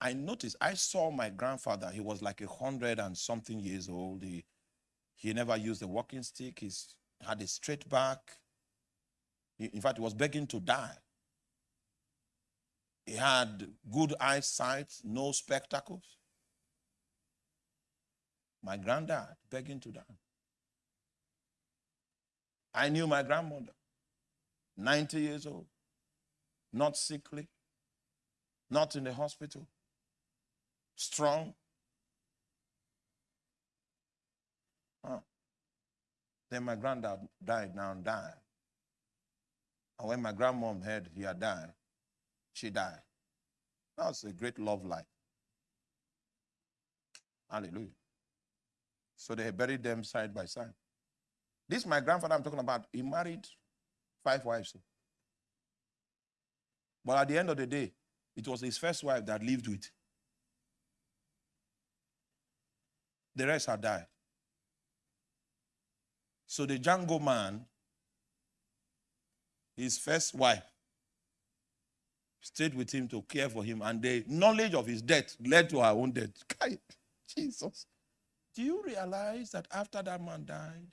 I noticed, I saw my grandfather. He was like a hundred and something years old. He, he never used a walking stick. He had a straight back. In fact, he was begging to die. He had good eyesight, no spectacles. My granddad begging to die. I knew my grandmother, 90 years old, not sickly, not in the hospital, strong. Then my granddad died, now and died. And when my grandmom heard he had died, she died. That was a great love life. Hallelujah. So they buried them side by side. This my grandfather I'm talking about. He married five wives. But at the end of the day, it was his first wife that lived with. The rest had died. So the Django man his first wife stayed with him to care for him, and the knowledge of his death led to her own death. Kai, Jesus. Do you realize that after that man died,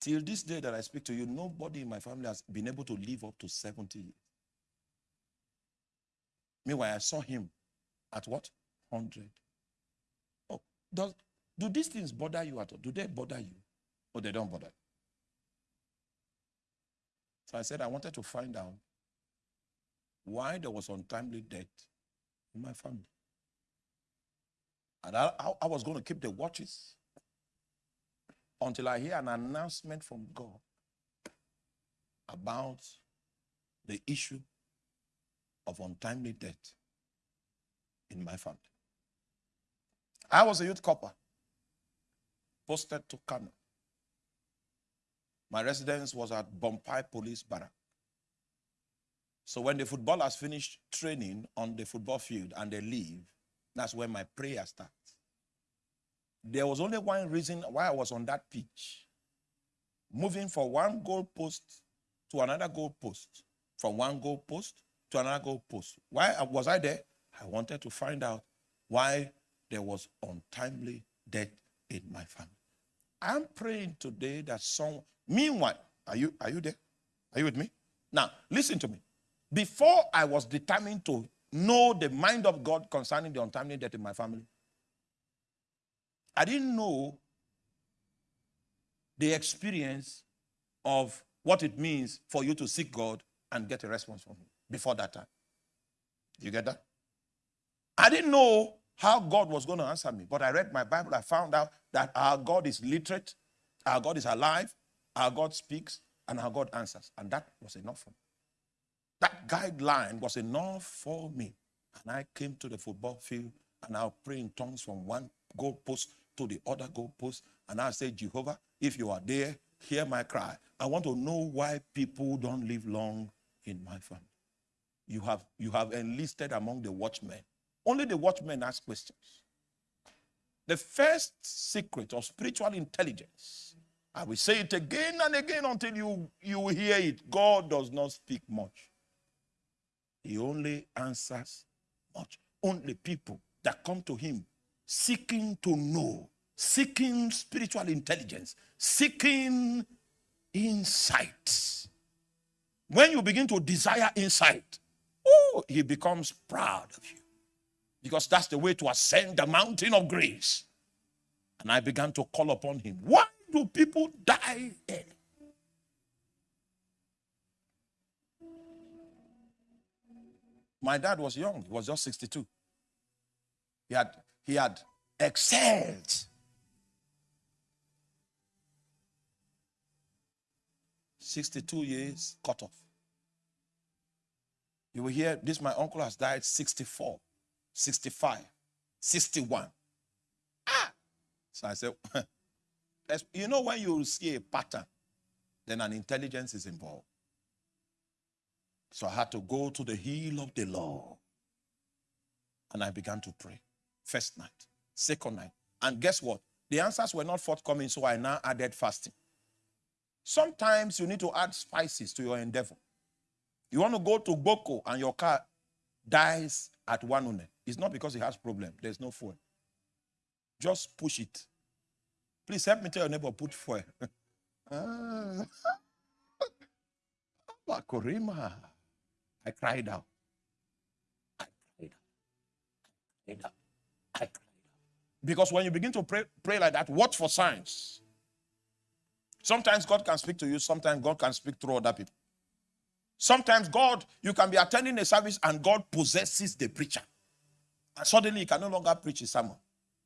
till this day that I speak to you, nobody in my family has been able to live up to 70 years. Meanwhile, I saw him at what? 100. Oh, does, do these things bother you at all? Do they bother you? Or they don't bother? So I said, I wanted to find out why there was untimely death in my family. And I, I, I was going to keep the watches until I hear an announcement from God about the issue of untimely death in my family. I was a youth corper posted to Kano. My residence was at Bompai Police Barrack. So when the footballers finish training on the football field and they leave, that's when my prayer starts. There was only one reason why I was on that pitch. Moving from one goal post to another goal post, from one goal post to another goal post. Why was I there? I wanted to find out why there was untimely death in my family. I'm praying today that some meanwhile, are you are you there? Are you with me? Now, listen to me. Before I was determined to know the mind of God concerning the untimely death in my family, I didn't know the experience of what it means for you to seek God and get a response from Him before that time. You get that? I didn't know how God was going to answer me, but I read my Bible. I found out that our God is literate, our God is alive, our God speaks, and our God answers. And that was enough for me. That guideline was enough for me. And I came to the football field and I'll pray in tongues from one goalpost to the other goalpost. And I said, Jehovah, if you are there, hear my cry. I want to know why people don't live long in my family. You have, you have enlisted among the watchmen. Only the watchmen ask questions. The first secret of spiritual intelligence, I will say it again and again until you, you hear it. God does not speak much. He only answers much. Only people that come to him seeking to know, seeking spiritual intelligence, seeking insight. When you begin to desire insight, oh, he becomes proud of you. Because that's the way to ascend the mountain of grace. And I began to call upon him. Why do people die early? My dad was young, he was just 62. He had, he had excelled. Sixty-two years cut off. You will hear this. My uncle has died 64. 65, 61. Ah! So I said, you know, when you see a pattern, then an intelligence is involved. So I had to go to the heel of the law. And I began to pray. First night, second night. And guess what? The answers were not forthcoming, so I now added fasting. Sometimes you need to add spices to your endeavor. You want to go to Boko and your car dies at one it's not because he has problem. There's no fuel. Just push it. Please help me tell your neighbor, put fuel. ah. Korima. I cried out. I cried out. I cried out. I cried out. Because when you begin to pray, pray like that, watch for signs. Sometimes God can speak to you, sometimes God can speak through other people. Sometimes God, you can be attending a service and God possesses the preacher. And suddenly he can no longer preach his sermon.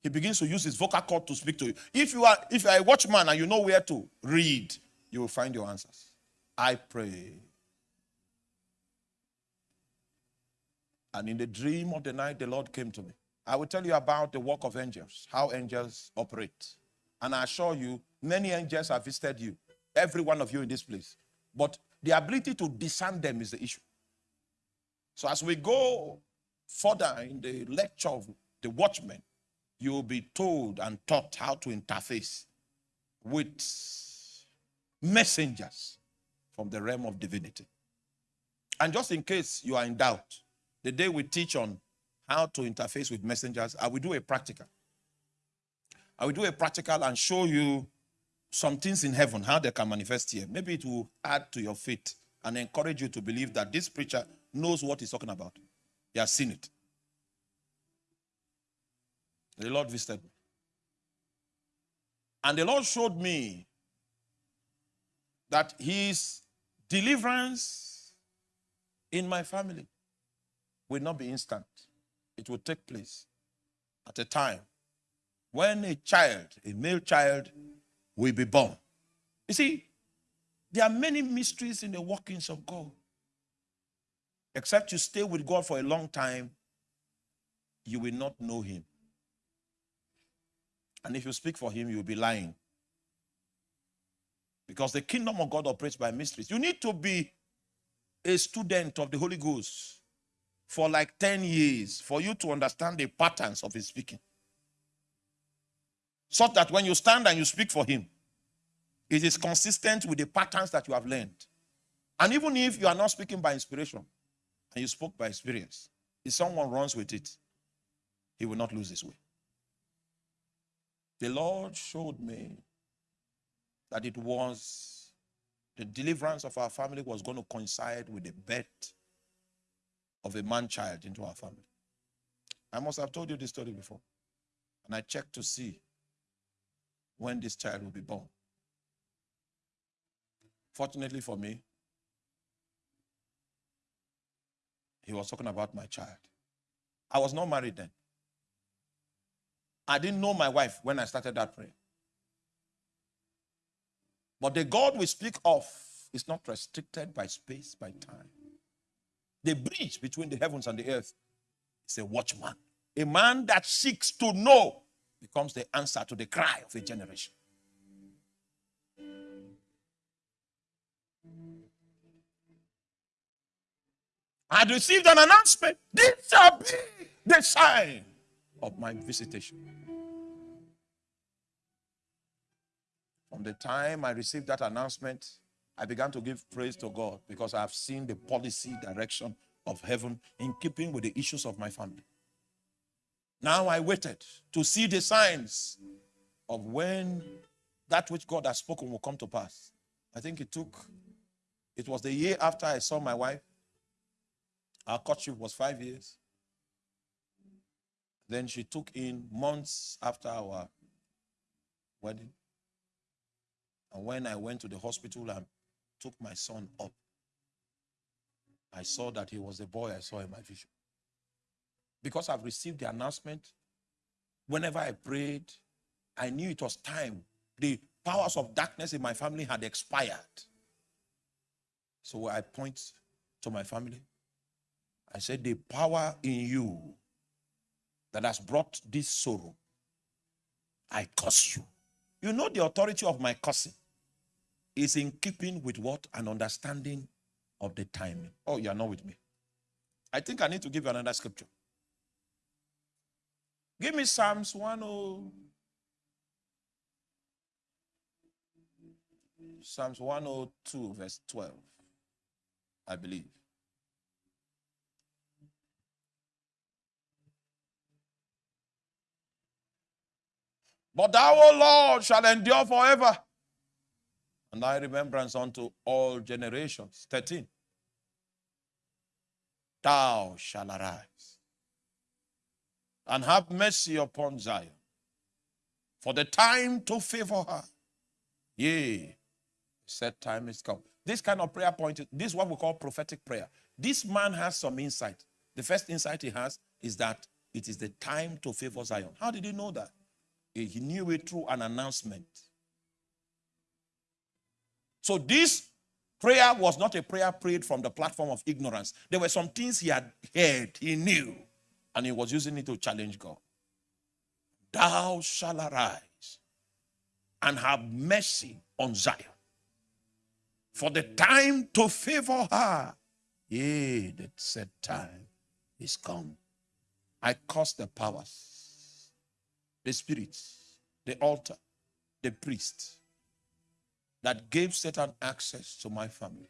He begins to use his vocal cord to speak to you. If you are if you are a watchman and you know where to read, you will find your answers. I pray. And in the dream of the night, the Lord came to me. I will tell you about the work of angels, how angels operate. And I assure you, many angels have visited you, every one of you in this place. But the ability to discern them is the issue. So as we go further in the lecture of the watchman, you will be told and taught how to interface with messengers from the realm of divinity. And just in case you are in doubt, the day we teach on how to interface with messengers, I will do a practical. I will do a practical and show you some things in heaven, how they can manifest here. Maybe it will add to your faith and encourage you to believe that this preacher knows what he's talking about. He has seen it. The Lord visited me. And the Lord showed me that his deliverance in my family will not be instant. It will take place at a time when a child, a male child, will be born. You see, there are many mysteries in the workings of God. Except you stay with God for a long time, you will not know Him. And if you speak for Him, you'll be lying. Because the kingdom of God operates by mysteries. You need to be a student of the Holy Ghost for like 10 years for you to understand the patterns of His speaking. So that when you stand and you speak for Him, it is consistent with the patterns that you have learned. And even if you are not speaking by inspiration and you spoke by experience, if someone runs with it, he will not lose his way. The Lord showed me that it was the deliverance of our family was going to coincide with the birth of a man child into our family. I must have told you this story before. And I checked to see when this child will be born. Fortunately for me, he was talking about my child. I was not married then. I didn't know my wife when I started that prayer. But the God we speak of is not restricted by space, by time. The bridge between the heavens and the earth is a watchman. A man that seeks to know becomes the answer to the cry of a generation. I had received an announcement. This shall be the sign of my visitation. From the time I received that announcement, I began to give praise to God because I have seen the policy direction of heaven in keeping with the issues of my family. Now I waited to see the signs of when that which God has spoken will come to pass. I think it took, it was the year after I saw my wife our courtship was five years. Then she took in months after our wedding. And when I went to the hospital and took my son up, I saw that he was the boy I saw in my vision. Because I've received the announcement, whenever I prayed, I knew it was time. The powers of darkness in my family had expired. So I point to my family I said, the power in you that has brought this sorrow, I curse you. You know the authority of my cursing is in keeping with what? An understanding of the timing. Oh, you are not with me. I think I need to give you another scripture. Give me Psalms 10. Psalms 102, verse 12, I believe. But thou, O Lord, shall endure forever. And thy remembrance unto all generations. 13. Thou shall arise and have mercy upon Zion. For the time to favor her. Yea, set time is come. This kind of prayer point, this is what we call prophetic prayer. This man has some insight. The first insight he has is that it is the time to favor Zion. How did he know that? He knew it through an announcement. So this prayer was not a prayer prayed from the platform of ignorance. There were some things he had heard, he knew, and he was using it to challenge God. Thou shall arise and have mercy on Zion. For the time to favor her, yea, that said time is come. I curse the powers the spirits, the altar, the priest that gave Satan access to my family.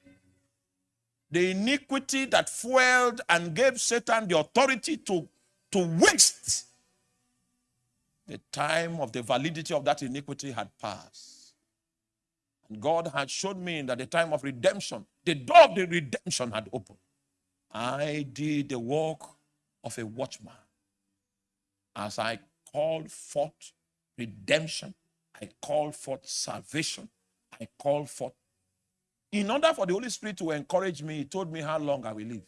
the iniquity that fueled and gave Satan the authority to, to waste, the time of the validity of that iniquity had passed. And God had shown me that the time of redemption, the door of the redemption had opened. I did the work of a watchman as I called forth redemption, I called forth salvation, I called forth. In order for the Holy Spirit to encourage me, He told me how long I will live.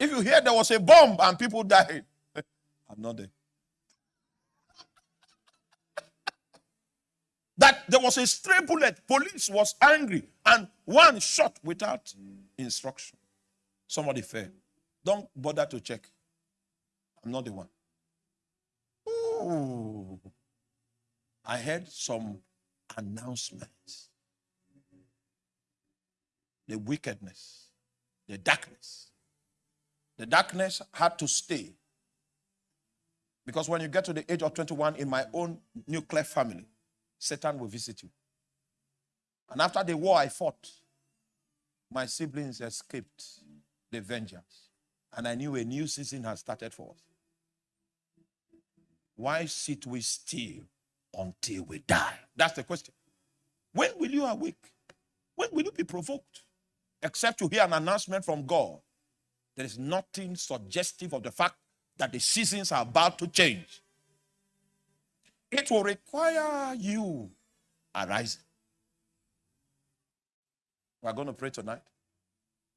If you hear there was a bomb and people died, I'm not there. that there was a stray bullet, police was angry, and one shot without instruction. Somebody fell. Don't bother to check. I'm not the one. Ooh. I heard some announcements. The wickedness, the darkness. The darkness had to stay. Because when you get to the age of 21 in my own nuclear family, Satan will visit you. And after the war I fought, my siblings escaped the vengeance. And I knew a new season had started for us. Why sit we still until we die? That's the question. When will you awake? When will you be provoked? Except to hear an announcement from God. There is nothing suggestive of the fact that the seasons are about to change. It will require you arising. We are going to pray tonight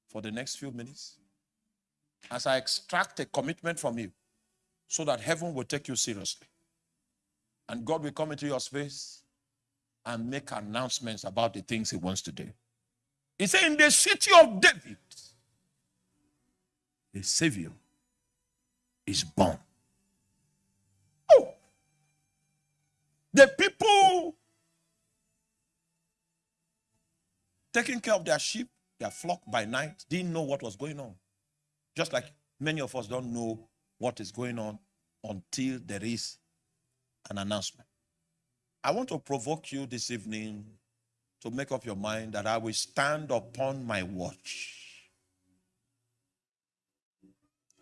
for the next few minutes as I extract a commitment from you so that heaven will take you seriously. And God will come into your space and make announcements about the things he wants to do. He said, In the city of David, a Savior is born. Oh! The people taking care of their sheep, their flock by night, didn't know what was going on. Just like many of us don't know what is going on until there is an announcement. I want to provoke you this evening to make up your mind that I will stand upon my watch.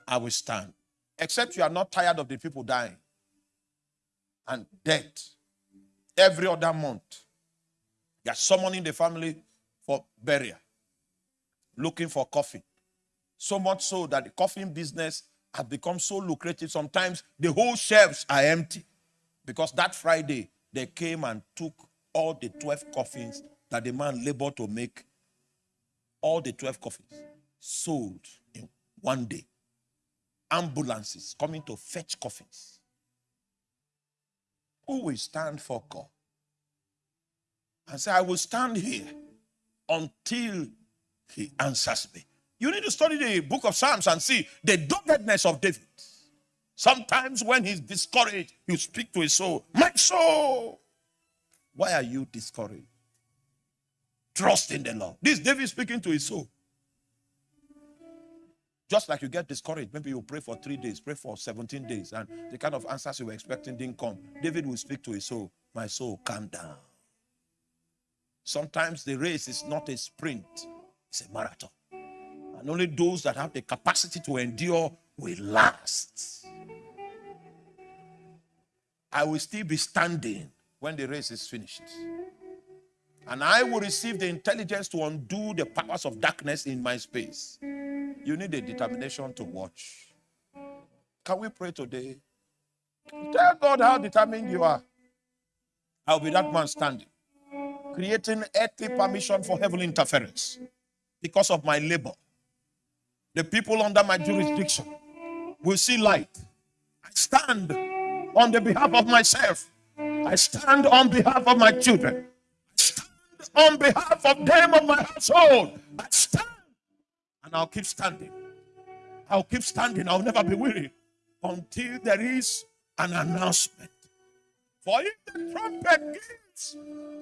I will stand. Except you are not tired of the people dying and death every other month. You are summoning the family for burial, looking for coffee. So much so that the coffin business has become so lucrative. Sometimes the whole shelves are empty because that Friday they came and took all the 12 coffins that the man labored to make. All the 12 coffins sold in one day. Ambulances coming to fetch coffins. Who will stand for God? And say, I will stand here until he answers me. You need to study the book of Psalms and see the doggedness of David. Sometimes when he's discouraged, you speak to his soul, My soul, why are you discouraged? Trust in the Lord. This David speaking to his soul. Just like you get discouraged, maybe you pray for three days, pray for 17 days, and the kind of answers you were expecting didn't come. David will speak to his soul, My soul, calm down. Sometimes the race is not a sprint, it's a marathon. And only those that have the capacity to endure will last. I will still be standing when the race is finished. And I will receive the intelligence to undo the powers of darkness in my space. You need a determination to watch. Can we pray today? Tell God how determined you are. I'll be that man standing, creating earthly permission for heavenly interference because of my labor the people under my jurisdiction will see light. I stand on the behalf of myself. I stand on behalf of my children. I stand on behalf of them of my household. I stand. And I'll keep standing. I'll keep standing. I'll never be weary until there is an announcement. For if the trumpet gives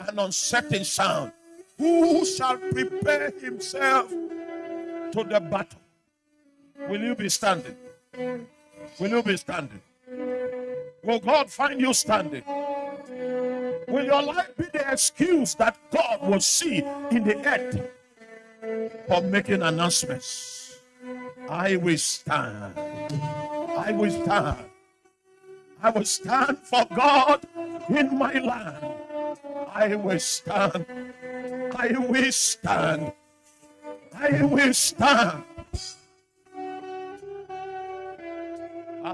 an uncertain sound, who shall prepare himself to the battle? Will you be standing? Will you be standing? Will God find you standing? Will your life be the excuse that God will see in the earth for making announcements? I will stand. I will stand. I will stand for God in my land. I will stand. I will stand. I will stand.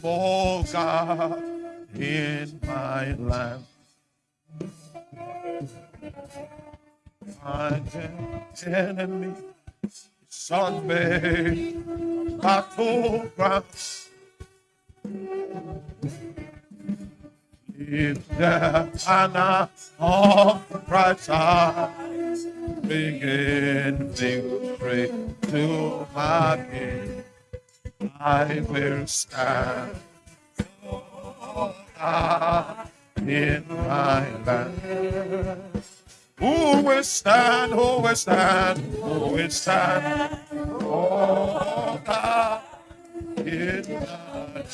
for God in my land. My enemy is on me, battleground. If the banner of Christ I bringing victory to my king, I will stand in my land. Who will stand? Who will stand? Who will stand? Oh God in my land.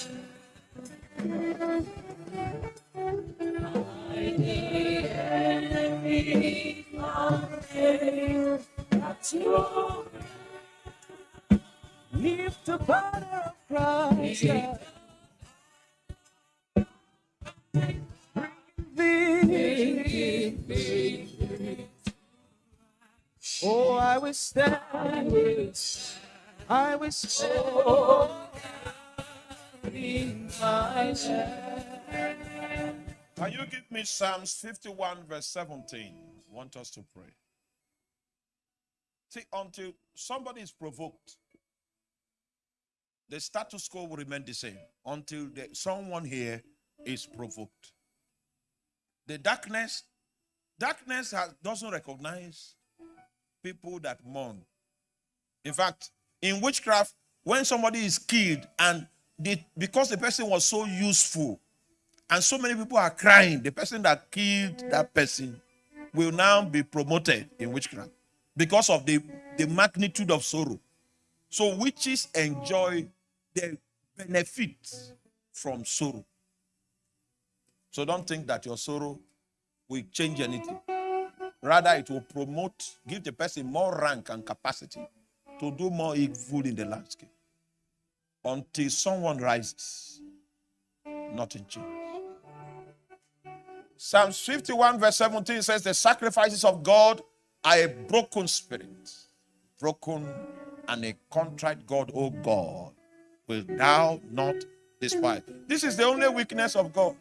Lift the banner of Christ. Victory. Oh, I will stand. I will stand. In my land. Can you give me Psalms 51, verse 17? I want us to pray. See, until somebody is provoked, the status quo will remain the same until the, someone here is provoked. The darkness, darkness has, doesn't recognize people that mourn. In fact, in witchcraft, when somebody is killed and the, because the person was so useful and so many people are crying, the person that killed that person will now be promoted in witchcraft because of the, the magnitude of sorrow. So witches enjoy the benefit from sorrow. So don't think that your sorrow will change anything. Rather, it will promote, give the person more rank and capacity to do more evil in the landscape until someone rises. Nothing changes. Psalms 51, verse 17 says, The sacrifices of God are a broken spirit, broken and a contrite God, O God, will thou not despise. This is the only weakness of God.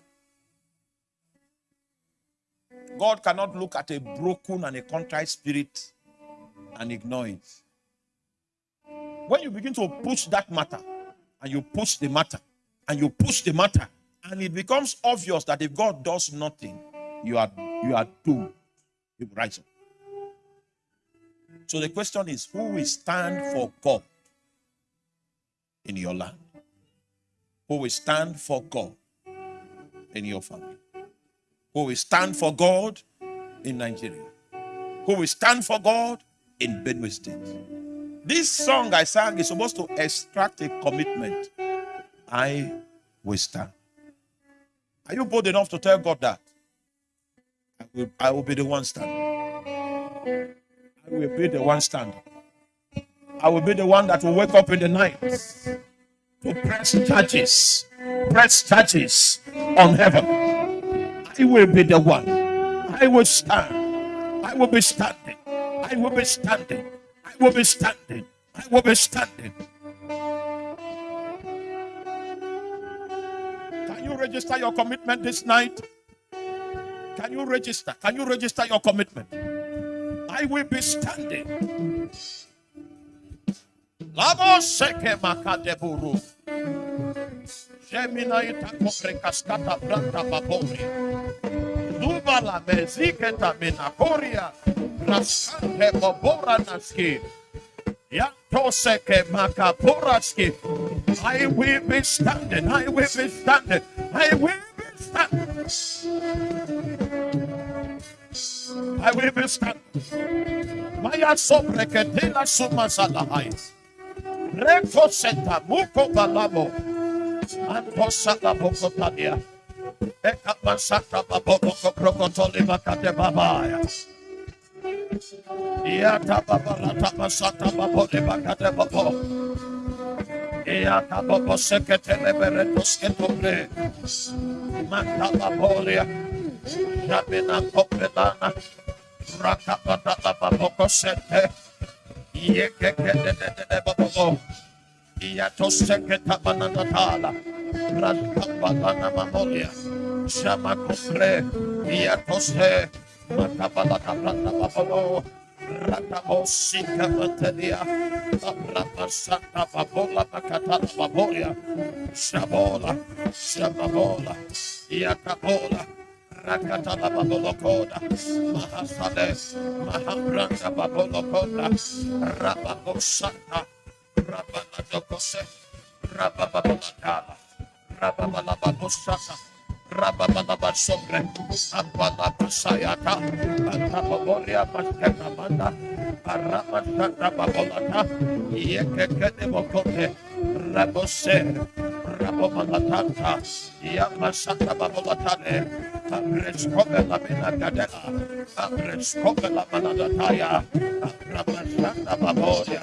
God cannot look at a broken and a contrite spirit and ignore it. When you begin to push that matter, and you push the matter, and you push the matter, and it becomes obvious that if God does nothing, you are you are doomed. You rise up. So the question is, who will stand for God in your land? Who will stand for God in your family? Who will stand for God in Nigeria? Who will stand for God in Benue State? This song I sang is supposed to extract a commitment. I will stand. Are you bold enough to tell God that? I will, I will be the one standing. I will be the one standing. I will be the one that will wake up in the night to press charges, press charges on heaven. I will be the one. I will stand. I will be standing. I will be standing. I will be standing. I will be standing. Can you register your commitment this night? Can you register? Can you register your commitment? I will be standing. Labo seke makadeburu. Gemina ita kopre kaskata branta babori. Zuba la meziketa minakoria. Raskante bobora naski. Yantoseke makaporaski. I will be standing. I will be standing. I will be standing. I will be standing. Maya sobreketela suma salahais. Reko seta muko balabo. Antosata bokotadia. Eka masata baboko krokotoli bakate babaya. Yata babalata masata babole bakate babo. Yata babo seketele beretos ketobre. Mata babolia. Jamina kopelana. Rakabata baboko sete. Yekekete babo. Iatoseketa bananatala. Rankabalana mamolia. Shama kopre. Iatose. Makabalata branda babolo. Ratabosika matelia. Abrapasata babola makatala babolia. Shabola. Shababola. Iakabola. Rakatala babolokoda. Mahasade. Mahabranda babolokoda. Rababosata. Rabaladokose, Rababalatala, Rababalabosata, Rababalabasobre, Abalabasayata, Antababoria Masketamanda, Aramasata Babolata, Yekekebokote, Rabose, Rabomalatanta, Yamasata Babolatane, Abrescope la Mina Gadela, Abrescope la Manadataya, Abramasata Baboria,